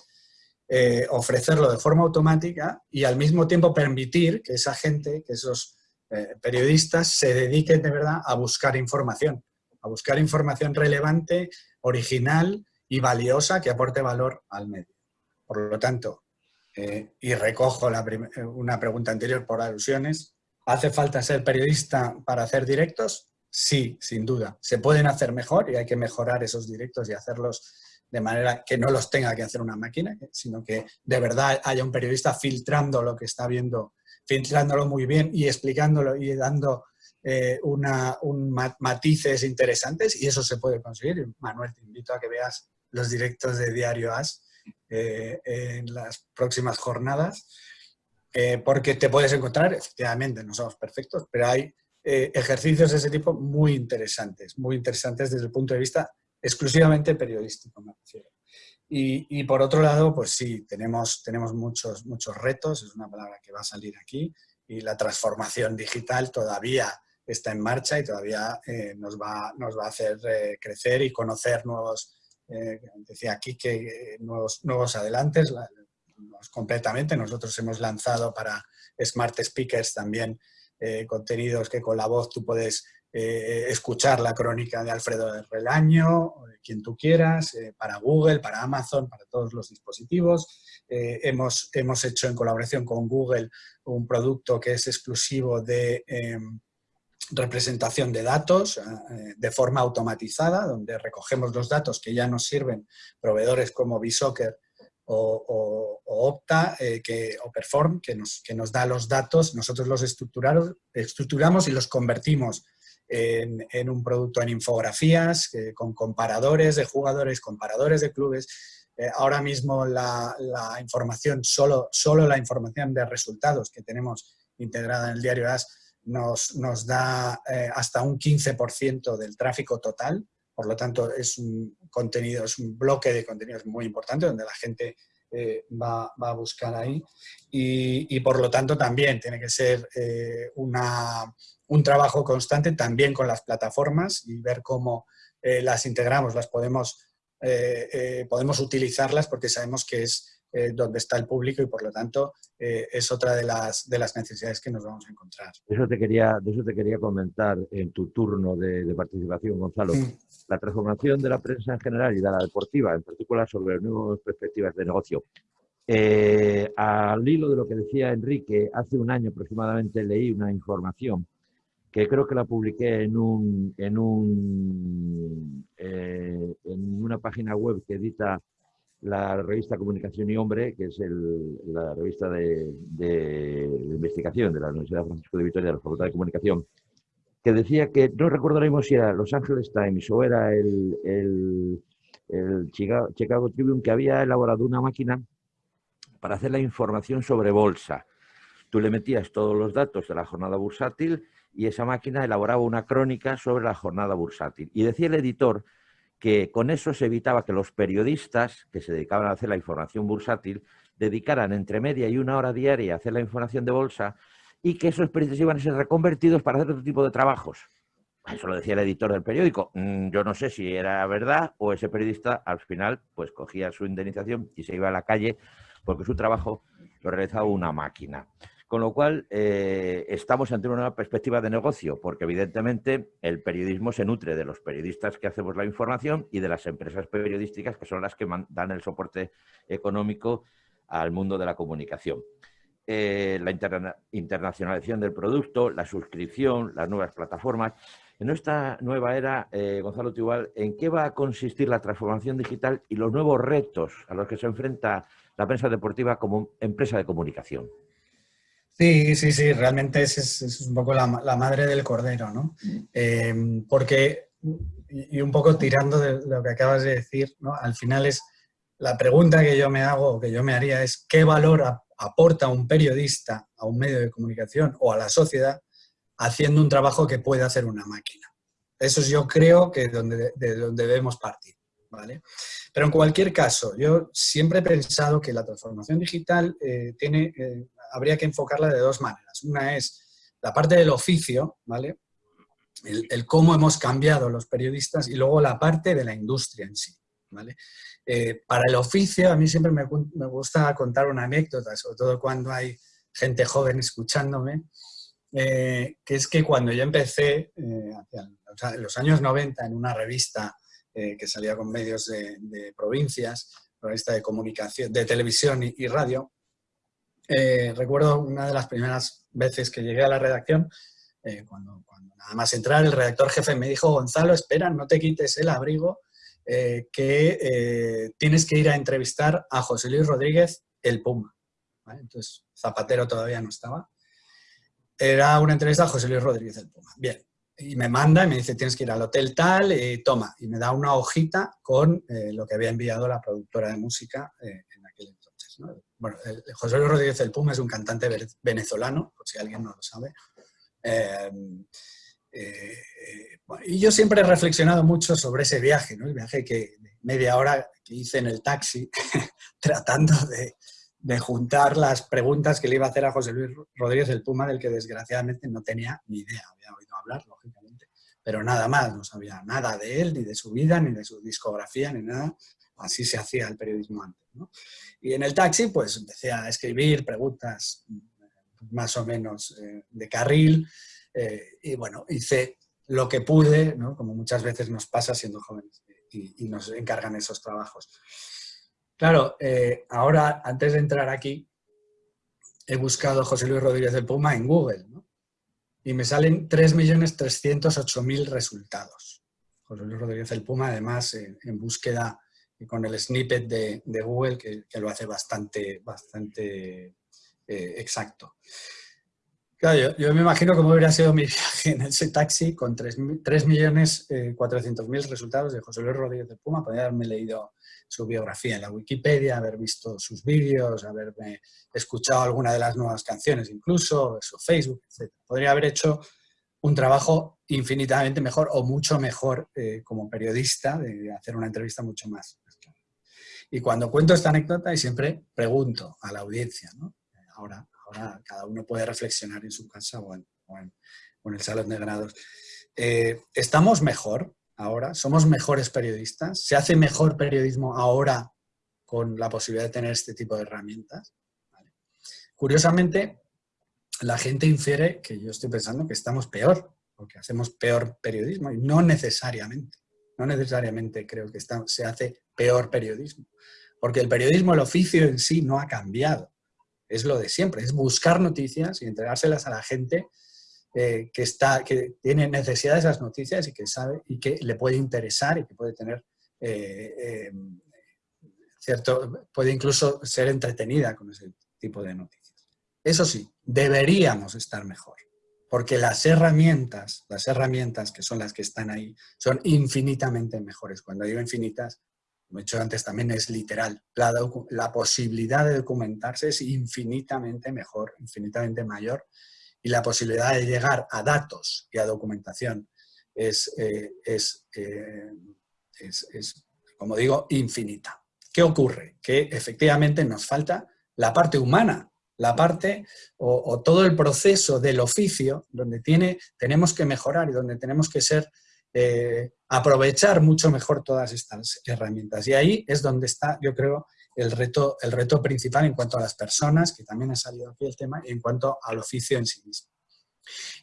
eh, ofrecerlo de forma automática y al mismo tiempo permitir que esa gente, que esos eh, periodistas se dediquen de verdad a buscar información, a buscar información relevante, original y valiosa que aporte valor al medio. Por lo tanto, eh, y recojo una pregunta anterior por alusiones, ¿hace falta ser periodista para hacer directos? Sí, sin duda. Se pueden hacer mejor y hay que mejorar esos directos y hacerlos de manera que no los tenga que hacer una máquina, sino que de verdad haya un periodista filtrando lo que está viendo filtrándolo muy bien y explicándolo y dando eh, matices interesantes y eso se puede conseguir. Manuel, te invito a que veas los directos de Diario As eh, en las próximas jornadas, eh, porque te puedes encontrar, efectivamente, no somos perfectos, pero hay ejercicios de ese tipo muy interesantes, muy interesantes desde el punto de vista exclusivamente periodístico, me refiero. Y, por otro lado, pues sí, tenemos, tenemos muchos, muchos retos, es una palabra que va a salir aquí, y la transformación digital todavía está en marcha y todavía eh, nos, va, nos va a hacer eh, crecer y conocer nuevos, eh, decía aquí que nuevos, nuevos adelantes, completamente. Nosotros hemos lanzado para Smart Speakers también contenidos que con la voz tú puedes eh, escuchar la crónica de Alfredo de Relaño, quien tú quieras, eh, para Google, para Amazon, para todos los dispositivos. Eh, hemos, hemos hecho en colaboración con Google un producto que es exclusivo de em, representación de datos de forma automatizada, donde recogemos los datos que ya nos sirven proveedores como Bisoccer o, Opta que, o Perform, que nos, que nos da los datos, nosotros los estructuramos y los convertimos en, un producto en infografías, con comparadores de jugadores, comparadores de clubes. Eh, ahora mismo la, información, solo, solo la información de resultados que tenemos integrada en el diario AS nos, nos da eh, hasta un 15% del tráfico total, por lo tanto es un contenido, es un bloque de contenidos muy importante donde la gente eh, va, va, a buscar ahí. Y, por lo tanto también tiene que ser una, un trabajo constante también con las plataformas y ver cómo eh, las integramos, las podemos, eh, eh, podemos utilizarlas porque sabemos que es donde está el público y por lo tanto es otra de las, de las necesidades que nos vamos a encontrar. Eso te quería, de eso te quería comentar en tu turno de, participación, Gonzalo. La transformación de la prensa en general y de la deportiva, en particular sobre nuevas perspectivas de negocio. al hilo de lo que decía Enrique, hace un año aproximadamente leí una información que creo que la publiqué en, un, en, un, eh, en una página web que edita la revista Comunicación y Hombre, que es la revista de, investigación de la Universidad Francisco de Vitoria de la Facultad de Comunicación, que decía que, no mismo si era Los Angeles Times o era el, el Chicago Tribune, que había elaborado una máquina para hacer la información sobre bolsa. Tú le metías todos los datos de la jornada bursátil y esa máquina elaboraba una crónica sobre la jornada bursátil. Y decía el editor que con eso se evitaba que los periodistas que se dedicaban a hacer la información bursátil dedicaran entre media y una hora diaria a hacer la información de bolsa y que esos periodistas iban a ser reconvertidos para hacer otro tipo de trabajos. Eso lo decía el editor del periódico. Mm, yo no sé si era verdad o ese periodista al final pues cogía su indemnización y se iba a la calle porque su trabajo lo realizaba una máquina. Con lo cual, eh, estamos ante una perspectiva de negocio, porque evidentemente el periodismo se nutre de los periodistas que hacemos la información y de las empresas periodísticas que son las que dan el soporte económico al mundo de la comunicación. Eh, la internacionalización del producto, la suscripción, las nuevas plataformas. En esta nueva era, eh, Gonzalo Tibal, ¿en qué va a consistir la transformación digital y los nuevos retos a los que se enfrenta la prensa deportiva como empresa de comunicación? Sí, sí, sí, realmente es, es, un poco la, madre del cordero, ¿no? Eh, porque, y un poco tirando de lo que acabas de decir, ¿no? Al final es, la pregunta que yo me hago, que yo me haría es, ¿qué valor aporta un periodista a un medio de comunicación o a la sociedad haciendo un trabajo que puede hacer una máquina? Eso es yo creo que donde, de donde debemos partir. ¿vale? Pero en cualquier caso, yo siempre he pensado que la transformación digital eh, tiene, eh, habría que enfocarla de dos maneras. Una es la parte del oficio, ¿vale? El, cómo hemos cambiado los periodistas y luego la parte de la industria en sí, ¿vale? Eh, para el oficio, a mí siempre me, gusta contar una anécdota, sobre todo cuando hay gente joven escuchándome, eh, que es que cuando yo empecé, en los años 90, en una revista que salía con medios de, provincias, revista de comunicación, de televisión y radio, eh, recuerdo una de las primeras veces que llegué a la redacción, eh, cuando, nada más entrar el redactor jefe me dijo, Gonzalo, espera, no te quites el abrigo, eh, que tienes que ir a entrevistar a José Luis Rodríguez, el Puma. Entonces, Zapatero todavía no estaba. Era una entrevista a José Luis Rodríguez, el Puma. Bien, y me manda y me dice, tienes que ir al hotel tal, y toma, y me da una hojita con lo que había enviado la productora de música en bueno, José Luis Rodríguez del Puma es un cantante venezolano, por si alguien no lo sabe. Eh, eh, y yo siempre he reflexionado mucho sobre ese viaje, ¿no? el viaje que media hora que hice en el taxi, <laughs> tratando de, juntar las preguntas que le iba a hacer a José Luis Rodríguez del Puma, del que desgraciadamente no tenía ni idea, había oído hablar, lógicamente, pero nada más, no sabía nada de él, ni de su vida, ni de su discografía, ni nada, así se hacía el periodismo antes. Y en el taxi pues empecé a escribir preguntas más o menos eh, de carril eh, y bueno, hice lo que pude, como muchas veces nos pasa siendo jóvenes y, nos encargan esos trabajos. Claro, eh, ahora antes de entrar aquí he buscado José Luis Rodríguez del Puma en Google y me salen 3.308.000 resultados. José Luis Rodríguez del Puma además en búsqueda y con el snippet de, Google que, lo hace bastante, bastante eh, exacto. Claro, yo, me imagino cómo hubiera sido mi <laughs> viaje en ese taxi con 3.400.000 eh, resultados de José Luis Rodríguez de Puma. Podría haberme leído su biografía en la Wikipedia, haber visto sus vídeos, haberme escuchado alguna de las nuevas canciones incluso, su Facebook, etc. Podría haber hecho un trabajo infinitamente mejor o mucho mejor eh, como periodista, de hacer una entrevista mucho más, y cuando cuento esta anécdota y siempre pregunto a la audiencia, ¿no? ahora, cada uno puede reflexionar en su casa o en, el salón de grados. Eh, ¿Estamos mejor ahora? ¿Somos mejores periodistas? ¿Se hace mejor periodismo ahora con la posibilidad de tener este tipo de herramientas? Curiosamente, la gente infiere que yo estoy pensando que estamos peor, porque hacemos peor periodismo, y no necesariamente. No necesariamente creo que se hace peor periodismo. Porque el periodismo, el oficio en sí no ha cambiado. Es lo de siempre, es buscar noticias y entregárselas a la gente eh, que, está, que tiene necesidad de esas noticias y que sabe y que le puede interesar y que puede tener eh, eh, cierto, puede incluso ser entretenida con ese tipo de noticias. Eso sí, deberíamos estar mejor porque las herramientas, las herramientas que son las que están ahí, son infinitamente mejores. Cuando digo infinitas, como he dicho antes, también es literal. La, posibilidad de documentarse es infinitamente mejor, infinitamente mayor, y la posibilidad de llegar a datos y a documentación es, eh, eh, es, es, como digo, infinita. ¿Qué ocurre? Que efectivamente nos falta la parte humana la parte o, todo el proceso del oficio donde tiene, tenemos que mejorar y donde tenemos que ser, eh, aprovechar mucho mejor todas estas herramientas. Y ahí es donde está, yo creo, el reto, el reto principal en cuanto a las personas, que también ha salido aquí el tema, y en cuanto al oficio en sí mismo.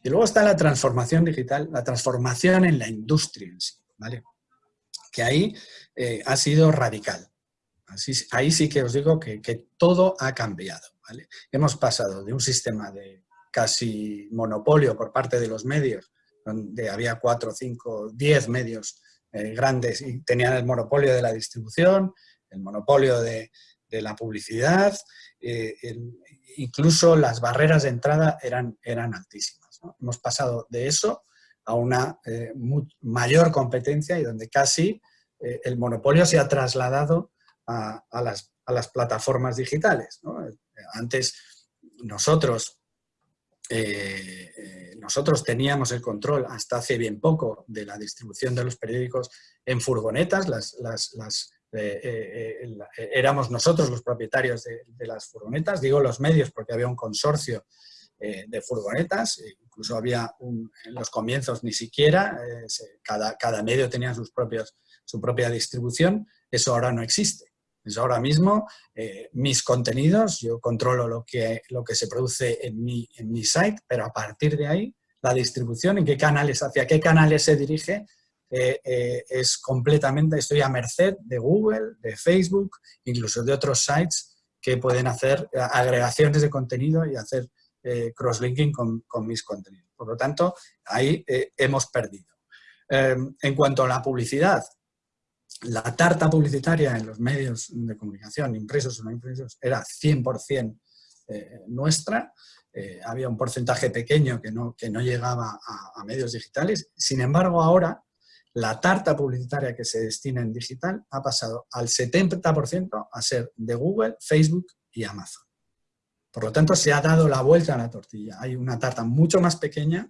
Y luego está la transformación digital, la transformación en la industria en sí, ¿vale? Que ahí eh, ha sido radical. Así, ahí sí que os digo que, que todo ha cambiado. Hemos pasado de un sistema de casi monopolio por parte de los medios, donde había cuatro, cinco, diez medios eh, grandes y tenían el monopolio de la distribución, el monopolio de, la publicidad, eh, incluso las barreras de entrada eran, eran altísimas. Hemos pasado de eso a una eh, mayor competencia y donde casi el monopolio se ha trasladado a, las, a las, plataformas digitales. Antes nosotros, eh, eh, nosotros teníamos el control hasta hace bien poco de la distribución de los periódicos en furgonetas, las, éramos nosotros los propietarios de, las furgonetas, digo los medios porque había un consorcio de furgonetas, incluso había en los comienzos ni siquiera, cada, cada, medio tenía sus propios, su propia distribución, eso ahora no existe. Eso ahora mismo mis contenidos, yo controlo lo que, lo que se produce en mi, en mi site, pero a partir de ahí la distribución, en qué canales, hacia qué canales se dirige, eh, eh, es completamente, estoy a merced de Google, de Facebook, incluso de otros sites que pueden hacer eh, agregaciones de contenido y hacer crosslinking con, con, mis contenidos. Por lo tanto, ahí hemos perdido. Em, en cuanto a la publicidad, la tarta publicitaria en los medios de comunicación, impresos o no impresos, era 100% nuestra. había un porcentaje pequeño que no, que no llegaba a, a medios digitales. Sin embargo, ahora la tarta publicitaria que se destina en digital ha pasado al 70% a ser de Google, Facebook y Amazon. Por lo tanto, se ha dado la vuelta a la tortilla. Hay una tarta mucho más pequeña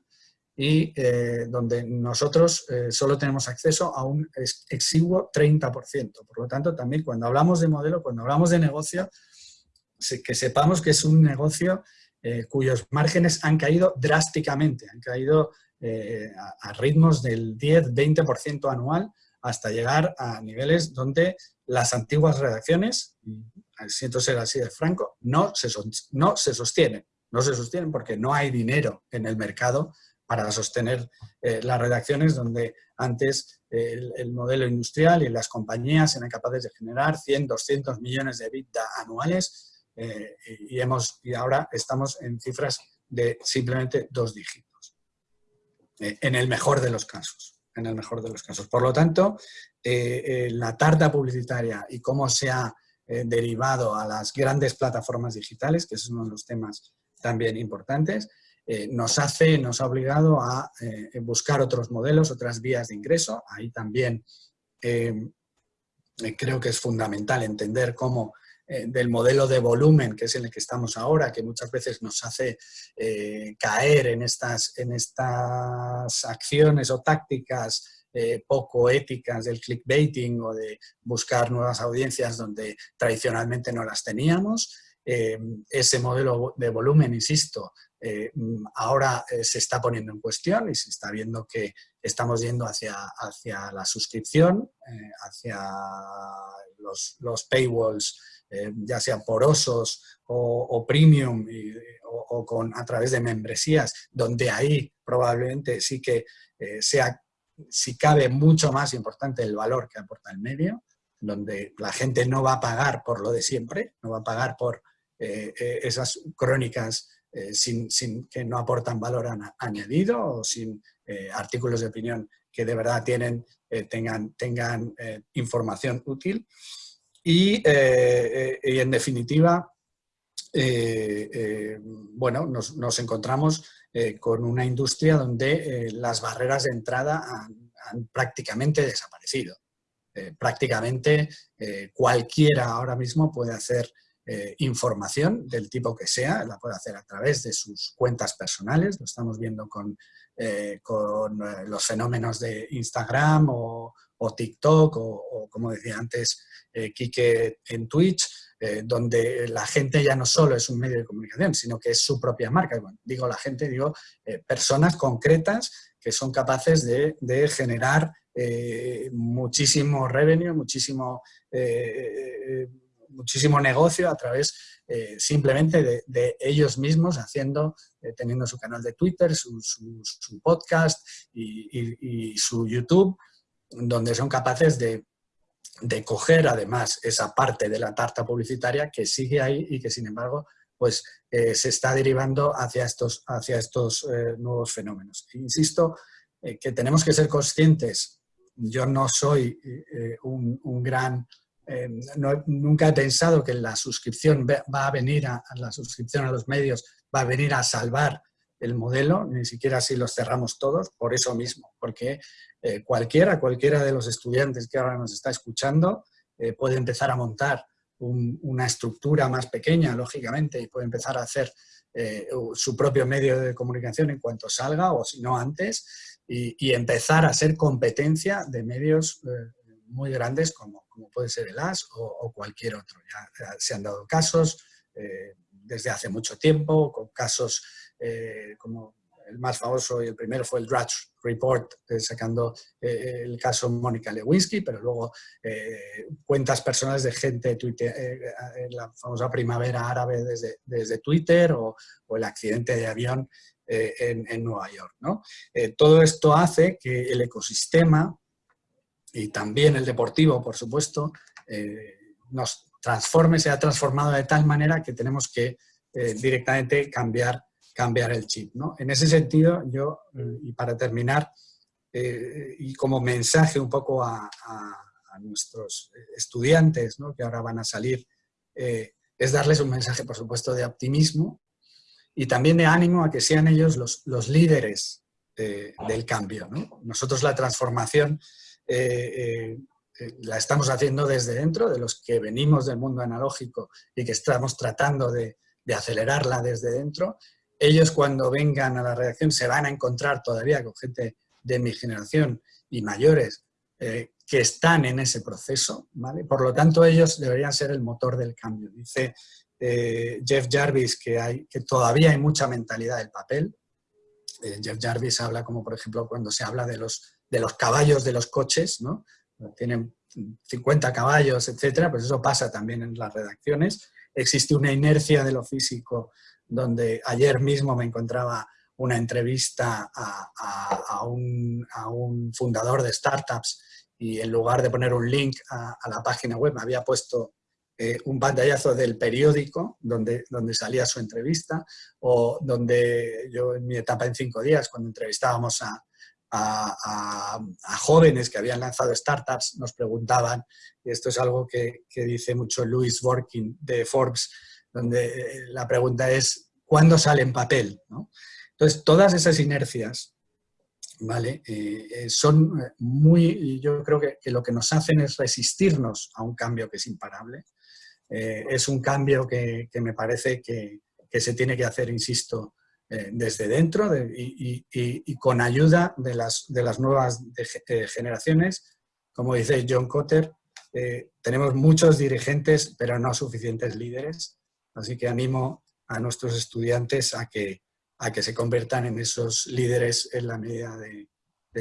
y eh, donde nosotros eh, solo tenemos acceso a un exiguo 30%. Por lo tanto, también cuando hablamos de modelo, cuando hablamos de negocio, que sepamos que es un negocio eh, cuyos márgenes han caído drásticamente, han caído a, ritmos del 10-20% anual hasta llegar a niveles donde las antiguas redacciones, siento ser así de franco, no se, no se sostienen. No se sostienen porque no hay dinero en el mercado para sostener eh, las redacciones donde antes el, modelo industrial y las compañías eran capaces de generar 100, 200 millones de EBITDA anuales eh, y, hemos, y ahora estamos en cifras de simplemente dos dígitos. Eh, en el mejor de los casos. En el mejor de los casos. Por lo tanto, eh, eh, la tarta publicitaria y cómo se ha derivado a las grandes plataformas digitales, que es uno de los temas también importantes, nos hace, nos ha obligado a buscar otros modelos, otras vías de ingreso. Ahí también creo que es fundamental entender cómo eh, del modelo de volumen, que es en el que estamos ahora, que muchas veces nos hace eh, caer en estas, en estas acciones o tácticas eh, poco éticas del clickbaiting o de buscar nuevas audiencias donde tradicionalmente no las teníamos. Ese modelo de volumen, insisto, ahora se está poniendo en cuestión y se está viendo que estamos yendo hacia, hacia la suscripción, hacia los, los paywalls eh, ya sea porosos o, premium o, con, a través de membresías, donde ahí probablemente sí que eh, sea, si cabe mucho más importante el valor que aporta el medio, donde la gente no va a pagar por lo de siempre, no va a pagar por eh, esas crónicas sin, sin, que no aportan valor añadido o sin artículos de opinión que de verdad tienen, tengan, tengan información útil. Y, eh, eh, en definitiva, eh, bueno, nos, encontramos con una industria donde las barreras de entrada han, prácticamente desaparecido. prácticamente cualquiera ahora mismo puede hacer información del tipo que sea, la puede hacer a través de sus cuentas personales, lo estamos viendo con, con los fenómenos de Instagram o, o TikTok o, como decía antes eh, Quique en Twitch, eh, donde la gente ya no solo es un medio de comunicación, sino que es su propia marca. Bueno, digo la gente, digo eh, personas concretas que son capaces de, generar muchísimo revenue, muchísimo, muchísimo negocio a través simplemente de, ellos mismos haciendo, teniendo su canal de Twitter, su, podcast y su YouTube, donde son capaces de, coger además esa parte de la tarta publicitaria que sigue ahí y que sin embargo pues eh, se está derivando hacia estos, hacia estos eh, nuevos fenómenos. Insisto eh, que tenemos que ser conscientes, yo no soy un, gran, nunca he pensado que la suscripción va a venir a, la suscripción a los medios va a venir a salvar el modelo, ni siquiera si los cerramos todos, por eso mismo, porque eh, cualquiera, cualquiera de los estudiantes que ahora nos está escuchando eh, puede empezar a montar una estructura más pequeña, lógicamente, y puede empezar a hacer eh, su propio medio de comunicación en cuanto salga, o si no antes, y, empezar a ser competencia de medios muy grandes como, como puede ser el AS o, cualquier otro. Ya, se han dado casos desde hace mucho tiempo, con casos como el más famoso y el primero fue el Drudge Report, eh, sacando eh, el caso Mónica Lewinsky, pero luego eh, cuentas personales de gente Twitter, la famosa primavera árabe desde, desde Twitter o, el accidente de avión en, Nueva York. ¿no? todo esto hace que el ecosistema y también el deportivo, por supuesto, nos transforme, se ha transformado de tal manera que tenemos que directamente cambiar cambiar el chip. ¿no? En ese sentido, yo, y para terminar, eh, y como mensaje un poco a, nuestros estudiantes ¿no? que ahora van a salir, eh, es darles un mensaje, por supuesto, de optimismo y también de ánimo a que sean ellos los, los líderes eh, del cambio. ¿no? Nosotros la transformación la estamos haciendo desde dentro, de los que venimos del mundo analógico y que estamos tratando de, acelerarla desde dentro ellos cuando vengan a la redacción se van a encontrar todavía con gente de mi generación y mayores eh, que están en ese proceso. Por lo tanto, ellos deberían ser el motor del cambio. Dice eh, Jeff Jarvis que, hay, que todavía hay mucha mentalidad del papel. Eh, Jeff Jarvis habla como, por ejemplo, cuando se habla de los, de los caballos de los coches, ¿no? Tienen 50 caballos, etcétera, pues eso pasa también en las redacciones. Existe una inercia de lo físico donde ayer mismo me encontraba una entrevista a, un, fundador de startups y en lugar de poner un link a, la página web me había puesto eh, un pantallazo del periódico donde, donde salía su entrevista o donde yo en mi etapa en cinco días cuando entrevistábamos a, jóvenes que habían lanzado startups nos preguntaban, y esto es algo que, que dice mucho Louis Working de Forbes, donde eh, la pregunta es ¿cuándo sale en papel? Entonces, todas esas inercias ¿vale? Eh, eh, son muy, yo creo que, lo que nos hacen es resistirnos a un cambio que es imparable. es un cambio que, me parece que, se tiene que hacer, insisto, desde dentro y, con ayuda de las, de las nuevas generaciones. Como dice John Cotter, tenemos muchos dirigentes, pero no suficientes líderes. Así que animo a nuestros estudiantes a que, a que se conviertan en esos líderes en la medida de,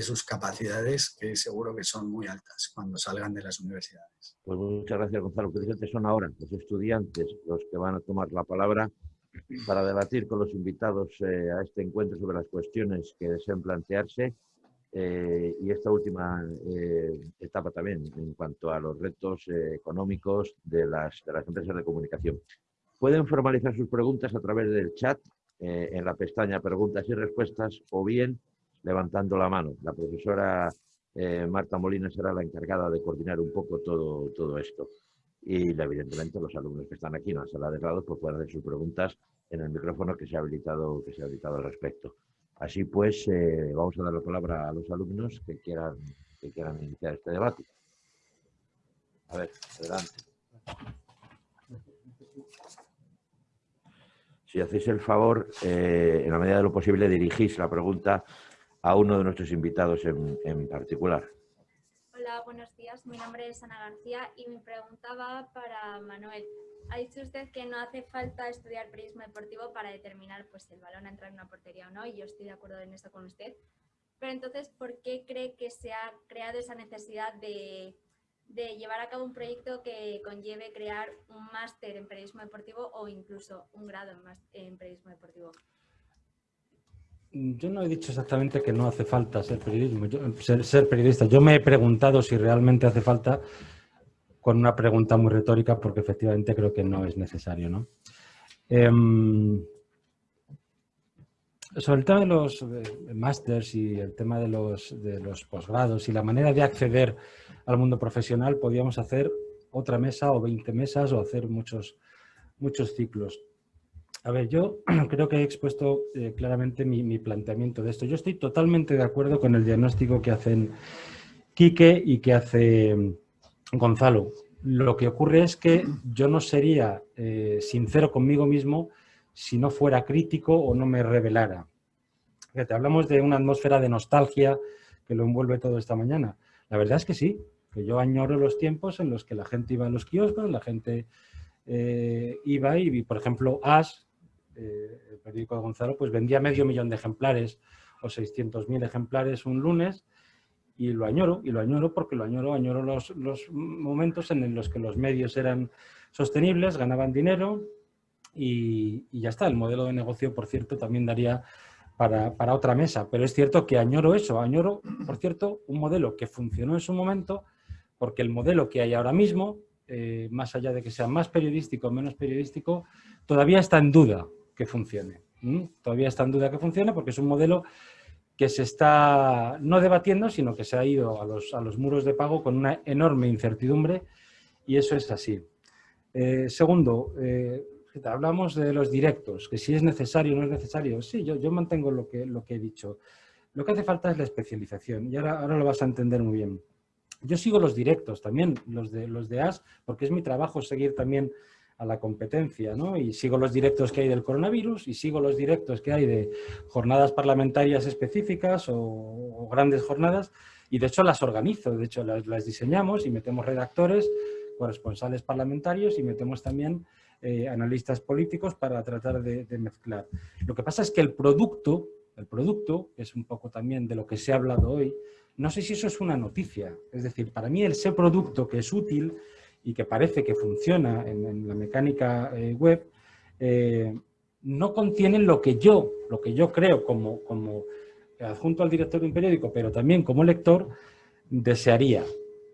sus capacidades, que seguro que son muy altas cuando salgan de las universidades. Pues muchas gracias, Gonzalo. Precisamente son ahora los estudiantes los que van a tomar la palabra para debatir con los invitados eh, a este encuentro sobre las cuestiones que deseen plantearse eh, y esta última eh, etapa también en cuanto a los retos económicos de las, de las empresas de comunicación. Pueden formalizar sus preguntas a través del chat en la pestaña preguntas y respuestas o bien levantando la mano. La profesora Marta Molina será la encargada de coordinar un poco todo, todo esto. Y evidentemente los alumnos que están aquí en la sala de lado pues pueden hacer sus preguntas en el micrófono que se ha habilitado, que se ha habilitado al respecto. Así pues, eh, vamos a dar la palabra a los alumnos que quieran, que quieran iniciar este debate. A ver, adelante. si hacéis el favor, eh, en la medida de lo posible, dirigís la pregunta a uno de nuestros invitados en, particular. Hola, buenos días. Mi nombre es Ana García y mi pregunta va para Manuel. Ha dicho usted que no hace falta estudiar periodismo deportivo para determinar pues, si el balón entra en una portería o no, y yo estoy de acuerdo en eso con usted. Pero entonces, ¿por qué cree que se ha creado esa necesidad de llevar a cabo un proyecto que conlleve crear un máster en periodismo deportivo o incluso un grado en, periodismo deportivo? Yo no he dicho exactamente que no hace falta ser, periodismo, ser, periodista. Yo me he preguntado si realmente hace falta con una pregunta muy retórica porque efectivamente creo que no es necesario. ¿no? Em, sobre el tema de los eh, másters y el tema de los, posgrados y la manera de acceder al mundo profesional, podíamos hacer otra mesa o 20 mesas o hacer muchos, muchos ciclos. A ver, yo <clears throat> creo que he expuesto eh, claramente mi, planteamiento de esto. Yo estoy totalmente de acuerdo con el diagnóstico que hacen Quique y que hace mm, Gonzalo. Lo que ocurre es que yo no sería eh, sincero conmigo mismo si no fuera crítico o no me revelara. Fíjate, hablamos de una atmósfera de nostalgia que lo envuelve todo esta mañana. La verdad es que sí. que yo añoro los tiempos en los que la gente iba a los kioscos, la gente eh, iba y, por ejemplo, As, eh, el periódico de Gonzalo, pues vendía medio millón de ejemplares o 600.000 ejemplares un lunes y lo añoro, y lo añoro porque lo añoro, añoro los, los momentos en los que los medios eran sostenibles, ganaban dinero y, ya está. El modelo de negocio, por cierto, también daría para, para, otra mesa, pero es cierto que añoro eso, añoro, por cierto, un modelo que funcionó en su momento porque el modelo que hay ahora mismo, eh, más allá de que sea más periodístico o menos periodístico, todavía está en duda que funcione. Todavía está en duda que funcione porque es un modelo que se está no debatiendo, sino que se ha ido a los, a los muros de pago con una enorme incertidumbre y eso es así. Eh, segundo, eh, hablamos de los directos, que si es necesario o no es necesario. Sí, yo, yo mantengo lo que, lo que he dicho. Lo que hace falta es la especialización y ahora, ahora lo vas a entender muy bien. Yo sigo los directos también, los de, los de AS, porque es mi trabajo seguir también a la competencia, ¿no? Y sigo los directos que hay del coronavirus y sigo los directos que hay de jornadas parlamentarias específicas o, grandes jornadas y de hecho las organizo, de hecho las, diseñamos y metemos redactores, corresponsales parlamentarios y metemos también eh, analistas políticos para tratar de, mezclar. Lo que pasa es que el producto, el producto, que es un poco también de lo que se ha hablado hoy, no sé si eso es una noticia. Es decir, para mí ese producto que es útil y que parece que funciona en, la mecánica eh, web, eh, no contiene lo que yo, lo que yo creo como, como adjunto al director de un periódico, pero también como lector, desearía.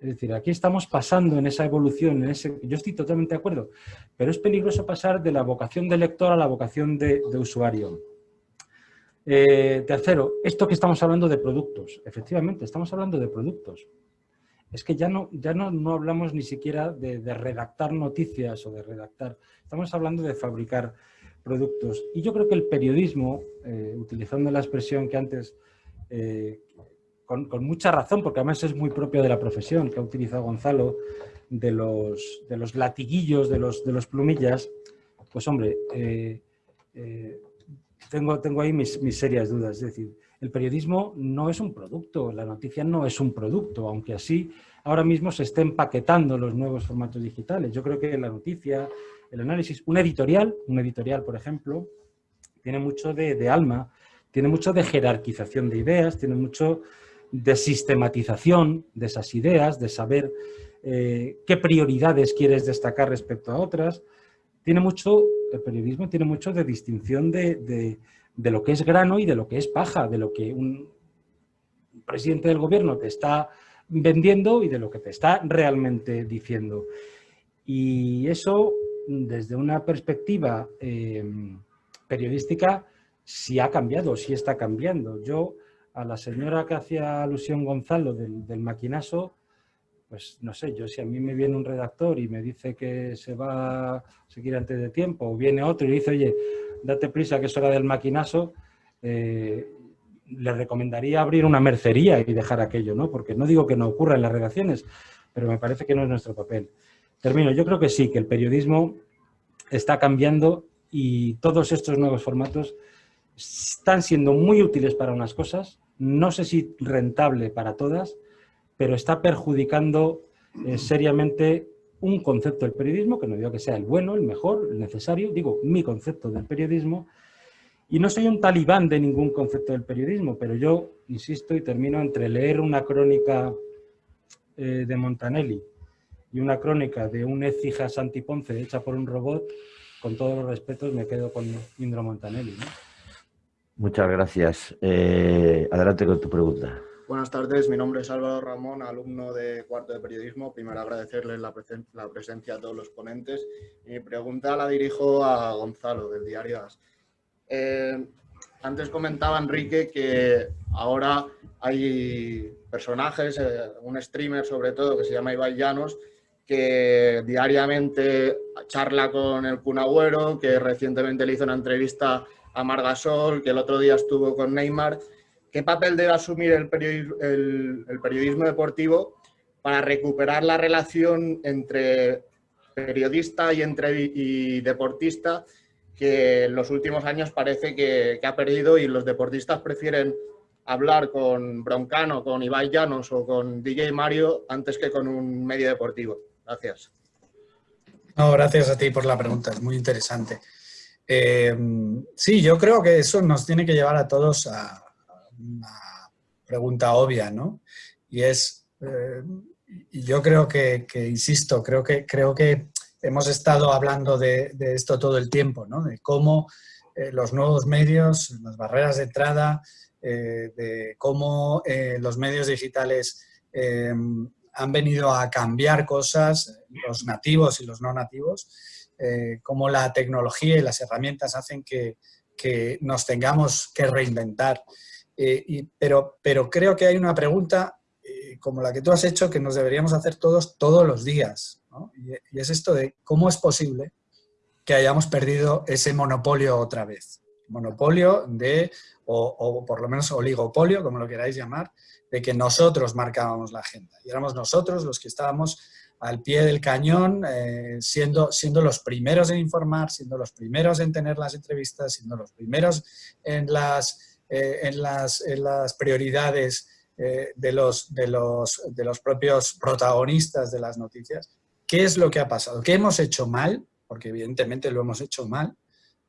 Es decir, aquí estamos pasando en esa evolución, en ese, yo estoy totalmente de acuerdo, pero es peligroso pasar de la vocación de lector a la vocación de, usuario. Eh, tercero, esto que estamos hablando de productos, efectivamente, estamos hablando de productos es que ya no, ya no, no hablamos ni siquiera de, redactar noticias o de redactar, estamos hablando de fabricar productos. Y yo creo que el periodismo, eh, utilizando la expresión que antes, eh, con, mucha razón, porque además es muy propio de la profesión que ha utilizado Gonzalo, de los, de los latiguillos, de los, de los plumillas, pues hombre, eh, tengo, tengo ahí mis, mis serias dudas. Es decir, el periodismo no es un producto, la noticia no es un producto, aunque así ahora mismo se estén empaquetando los nuevos formatos digitales. Yo creo que la noticia, el análisis, un editorial, un editorial, por ejemplo, tiene mucho de, alma, tiene mucho de jerarquización de ideas, tiene mucho de sistematización de esas ideas, de saber eh, qué prioridades quieres destacar respecto a otras. Tiene mucho, el periodismo tiene mucho de distinción de lo que es grano y de lo que es paja, de lo que un presidente del gobierno te está vendiendo y de lo que te está realmente diciendo. Y eso, desde una perspectiva eh, periodística, sí ha cambiado, sí está cambiando. Yo, a la señora que hacía alusión Gonzalo del, del maquinazo, pues no sé, yo si a mí me viene un redactor y me dice que se va a seguir antes de tiempo, o viene otro y dice, oye, date prisa que es hora del maquinazo, eh, le recomendaría abrir una mercería y dejar aquello, ¿no? Porque no digo que no ocurra en las redacciones, pero me parece que no es nuestro papel. Termino, yo creo que sí, que el periodismo está cambiando y todos estos nuevos formatos están siendo muy útiles para unas cosas, no sé si rentable para todas, pero está perjudicando eh, seriamente un concepto del periodismo, que no digo que sea el bueno, el mejor, el necesario, digo mi concepto del periodismo, y no soy un talibán de ningún concepto del periodismo, pero yo insisto y termino entre leer una crónica eh, de Montanelli y una crónica de un Écija Santiponce hecha por un robot, con todos los respetos me quedo con Indro Montanelli. Muchas gracias. Eh, adelante con tu pregunta. Buenas tardes, mi nombre es Álvaro Ramón, alumno de cuarto de periodismo. Primero agradecerles la, presencia a todos los ponentes. Mi pregunta la dirijo a Gonzalo, del diario AS. Eh, antes comentaba Enrique que ahora hay personajes, eh, un streamer sobre todo que se llama Ibai Llanos, que diariamente charla con el Cunagüero, que recientemente le hizo una entrevista a Margasol, que el otro día estuvo con Neymar ¿Qué papel debe asumir el periodismo, deportivo para recuperar la relación entre periodista y, deportista que en los últimos años parece que, ha perdido y los deportistas prefieren hablar con Broncano, con Ibai Llanos o con DJ Mario antes que con un medio deportivo. Gracias. No, gracias a ti por la pregunta, es muy interesante. Eh, sí, yo creo que eso nos tiene que llevar a todos a, una pregunta obvia, ¿no? Y es, eh, yo creo que, insisto, creo que, creo que hemos estado hablando de, esto todo el tiempo, ¿no? De cómo eh, los nuevos medios, las barreras de entrada, de cómo los medios digitales han venido a cambiar cosas, los nativos y los no nativos, eh, cómo la tecnología y las herramientas hacen que, nos tengamos que reinventar. Eh, pero, pero creo que hay una pregunta eh, como la que tú has hecho que nos deberíamos hacer todos todos los días. Y, es esto de cómo es posible que hayamos perdido ese monopolio otra vez. Monopolio de, o por lo menos oligopolio, como lo queráis llamar, de que nosotros marcábamos la agenda. Y éramos nosotros los que estábamos al pie del cañón, eh, siendo, siendo los primeros en informar, siendo los primeros en tener las entrevistas, siendo los primeros en las, eh, en las, en las prioridades eh, de, los, de, los, de los propios protagonistas de las noticias. ¿Qué es lo que ha pasado? ¿Qué hemos hecho mal? Porque evidentemente lo hemos hecho mal,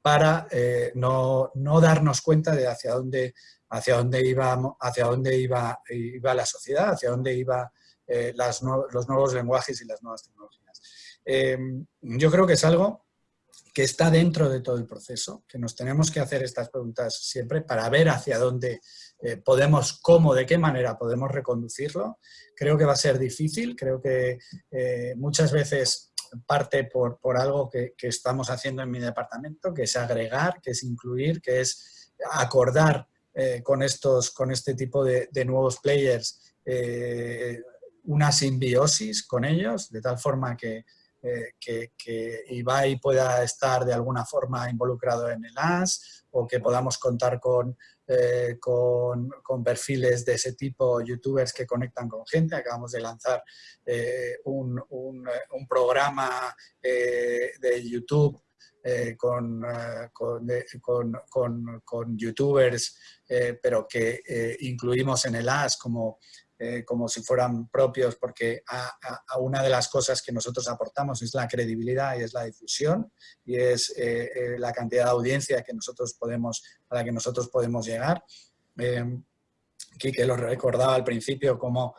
para no, no, darnos cuenta de hacia dónde, hacia dónde, iba, hacia dónde iba, iba la sociedad, hacia dónde iba eh, las los nuevos lenguajes y las nuevas tecnologías. Eh, yo creo que es algo que está dentro de todo el proceso, que nos tenemos que hacer estas preguntas siempre para ver hacia dónde eh, podemos, cómo, de qué manera podemos reconducirlo. Creo que va a ser difícil, creo que muchas veces parte por, por algo que, que, estamos haciendo en mi departamento, que es agregar, que es incluir, que es acordar con, estos, con este tipo de nuevos players una simbiosis con ellos, de tal forma que, eh, que, Ibai pueda estar de alguna forma involucrado en el AS o que podamos contar con, eh, con, perfiles de ese tipo, youtubers que conectan con gente. Acabamos de lanzar eh, un, un, programa de YouTube con, con, con, youtubers, pero que incluimos en el AS como eh, como si fueran propios, porque a, una de las cosas que nosotros aportamos es la credibilidad y es la difusión y es eh, eh, la cantidad de audiencia que nosotros podemos, a la que nosotros podemos llegar. que lo recordaba al principio como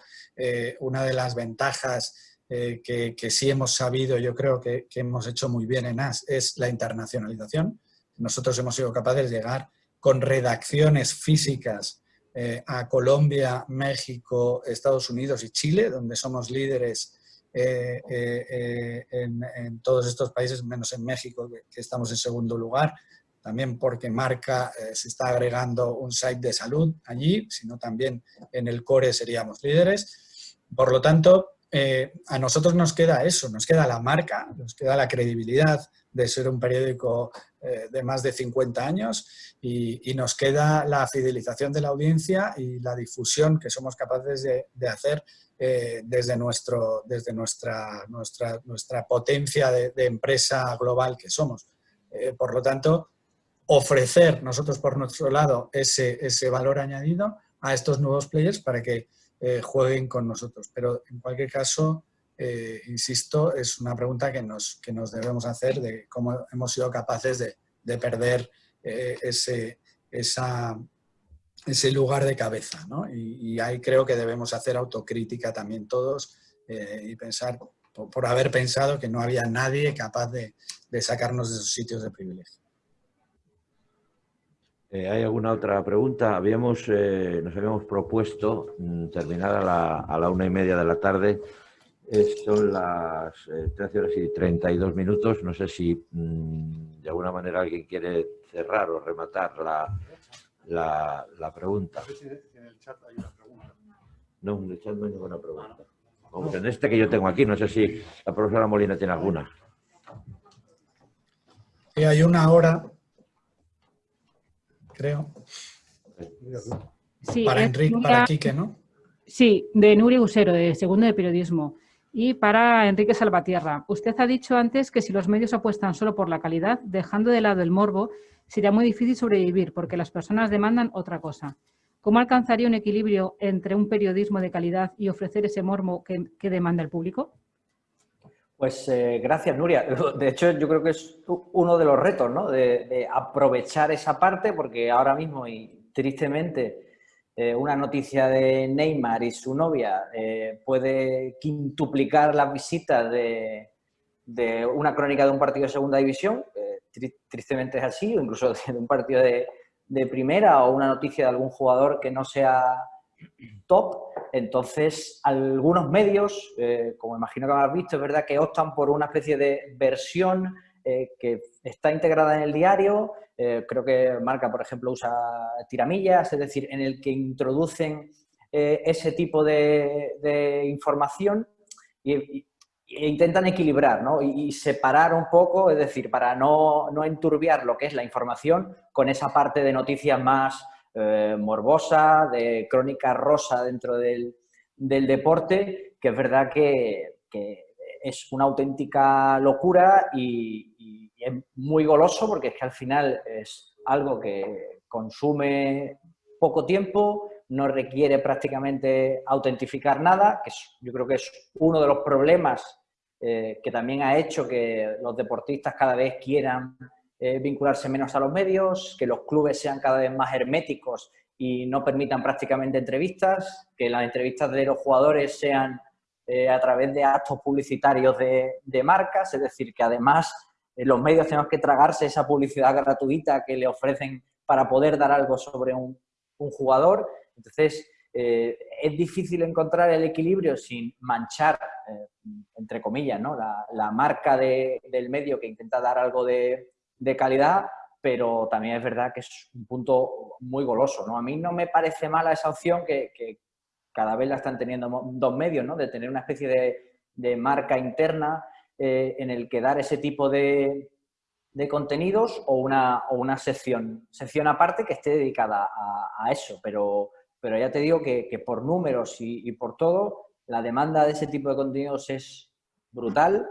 una de las ventajas que, que, sí hemos sabido, yo creo que, que hemos hecho muy bien en AS, es la internacionalización. Nosotros hemos sido capaces de llegar con redacciones físicas eh, a Colombia, México, Estados Unidos y Chile, donde somos líderes eh, eh, en, todos estos países, menos en México, que, estamos en segundo lugar, también porque Marca se está agregando un site de salud allí, sino también en el core seríamos líderes. Por lo tanto, a nosotros nos queda eso, nos queda la marca, nos queda la credibilidad de ser un periódico eh, de más de 50 años y, nos queda la fidelización de la audiencia y la difusión que somos capaces de, hacer eh, desde, nuestro, desde nuestra, nuestra, nuestra potencia de, empresa global que somos. Eh, por lo tanto, ofrecer nosotros por nuestro lado ese, ese valor añadido a estos nuevos players para que jueguen con nosotros. Pero en cualquier caso, eh, insisto, es una pregunta que nos, que nos debemos hacer de cómo hemos sido capaces de, de perder eh, ese, ese lugar de cabeza. ¿no? Y, ahí creo que debemos hacer autocrítica también todos eh, y pensar, por, haber pensado que no había nadie capaz de, de sacarnos de esos sitios de privilegio. ¿Hay alguna otra pregunta? Habíamos, nos habíamos propuesto mm, terminar a la, a la una y media de la tarde son las 13 eh, horas y 32 minutos. No sé si mm, de alguna manera alguien quiere cerrar o rematar la, la, la pregunta. en el chat hay una pregunta. No, en el chat no hay ninguna pregunta. Vamos, en este que yo tengo aquí, no sé si la profesora Molina tiene alguna. Sí, hay una hora, creo. Sí, para Enrique, para Quique, ¿no? Sí, de Nuria Usero, de Segundo de Periodismo. Y para Enrique Salvatierra, usted ha dicho antes que si los medios apuestan solo por la calidad, dejando de lado el morbo, sería muy difícil sobrevivir porque las personas demandan otra cosa. ¿Cómo alcanzaría un equilibrio entre un periodismo de calidad y ofrecer ese mormo que, demanda el público? Pues eh, gracias, Nuria. <laughs> De hecho, yo creo que es uno de los retos, ¿no? De, aprovechar esa parte, porque ahora mismo, y tristemente, eh, una noticia de Neymar y su novia eh, puede quintuplicar las visitas de, de, una crónica de un partido de segunda división, tristemente es así, o incluso <laughs> de un partido de, de primera o una noticia de algún jugador que no sea top, entonces algunos medios, eh, como imagino que habrás visto, es verdad que optan por una especie de versión eh, que está integrada en el diario, eh, creo que Marca, por ejemplo, usa tiramillas, es decir, en el que introducen ese tipo de, información y, e intentan equilibrar ¿no? y, separar un poco, es decir, para no, no, enturbiar lo que es la información con esa parte de noticias más eh, morbosa, de crónica rosa dentro del, del deporte, que es verdad que, es una auténtica locura y, y, es muy goloso porque es que al final es algo que consume poco tiempo, no requiere prácticamente autentificar nada, que yo creo que es uno de los problemas eh, que también ha hecho que los deportistas cada vez quieran eh, vincularse menos a los medios, que los clubes sean cada vez más herméticos y no permitan prácticamente entrevistas, que las entrevistas de los jugadores sean eh, a través de actos publicitarios de, marcas, es decir, que además los medios tenemos que tragarse esa publicidad gratuita que le ofrecen para poder dar algo sobre un, jugador. Entonces, es difícil encontrar el equilibrio sin manchar entre comillas, ¿no? la, marca del medio que intenta dar algo de, calidad, pero también es verdad que es un punto muy goloso. ¿no? A mí no me parece mala esa opción que, cada vez la están teniendo dos medios, ¿no? de tener una especie de, marca interna eh, en el que dar ese tipo de, contenidos o una, sección, aparte que esté dedicada a, eso. Pero, ya te digo que, por números y, y por todo, la demanda de ese tipo de contenidos es brutal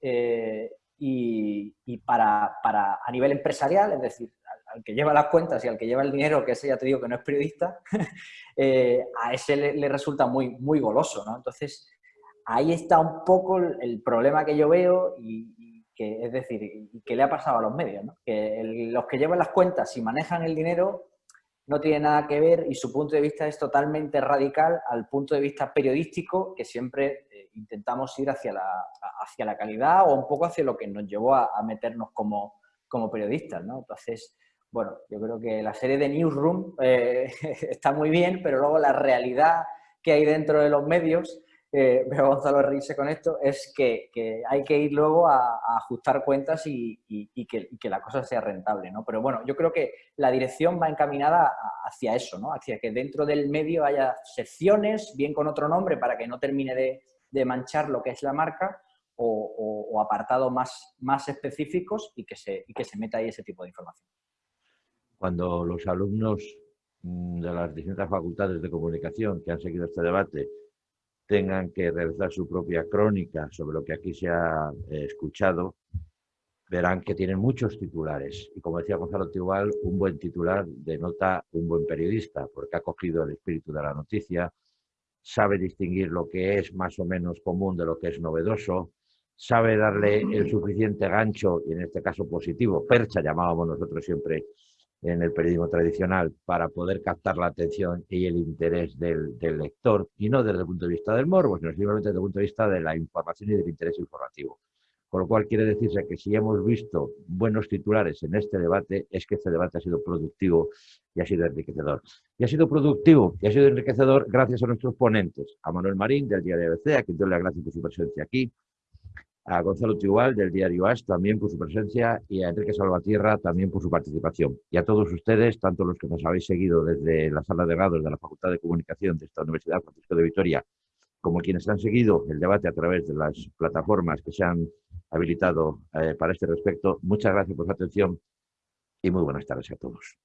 eh, y, para, a nivel empresarial, es decir, al, que lleva las cuentas y al que lleva el dinero, que ese ya te digo que no es periodista, <laughs> eh, a ese le, resulta muy, muy goloso, ¿no? Entonces, ahí está un poco el, problema que yo veo y, que, es decir, y que le ha pasado a los medios, ¿no? Que los que llevan las cuentas y manejan el dinero no tiene nada que ver y su punto de vista es totalmente radical al punto de vista periodístico que siempre intentamos ir hacia la, hacia la calidad o un poco hacia lo que nos llevó a, meternos como, como periodistas, ¿no? Entonces, bueno, yo creo que la serie de Newsroom eh, <laughs> está muy bien, pero luego la realidad que hay dentro de los medios eh, <laughs> veo a Gonzalo reírse con esto, es que, hay que ir luego a, ajustar cuentas y, que, la cosa sea rentable, ¿no? Pero bueno, yo creo que la dirección va encaminada hacia eso, ¿no? Hacia que dentro del medio haya secciones, bien con otro nombre, para que no termine de, manchar lo que es la marca, o, apartados más, más específicos y que, se, y que se meta ahí ese tipo de información. Cuando los alumnos mm, de las distintas facultades de comunicación que han seguido este debate tengan que realizar su propia crónica sobre lo que aquí se ha eh, escuchado, verán que tienen muchos titulares. Y como decía Gonzalo Tigual, un buen titular denota un buen periodista, porque ha cogido el espíritu de la noticia, sabe distinguir lo que es más o menos común de lo que es novedoso, sabe darle el suficiente gancho, y en este caso positivo, percha llamábamos nosotros siempre en el periodismo tradicional para poder captar la atención y el interés del, lector, y no desde el punto de vista del morbo, sino simplemente desde el punto de vista de la información y del interés informativo. Con lo cual quiere decirse que si hemos visto buenos titulares en este debate, es que este debate ha sido productivo y ha sido enriquecedor. Y ha sido productivo y ha sido enriquecedor gracias a nuestros ponentes, a Manuel Marín del Diario ABC, a quien doy las gracias por su presencia aquí, a Gonzalo Tigual del diario AS también por su presencia y a Enrique Salvatierra también por su participación. Y a todos ustedes, tanto los que nos habéis seguido desde la sala de grados de la Facultad de Comunicación de esta Universidad Francisco de Vitoria, como quienes han seguido el debate a través de las plataformas que se han habilitado eh, para este respecto, muchas gracias por su atención y muy buenas tardes a todos.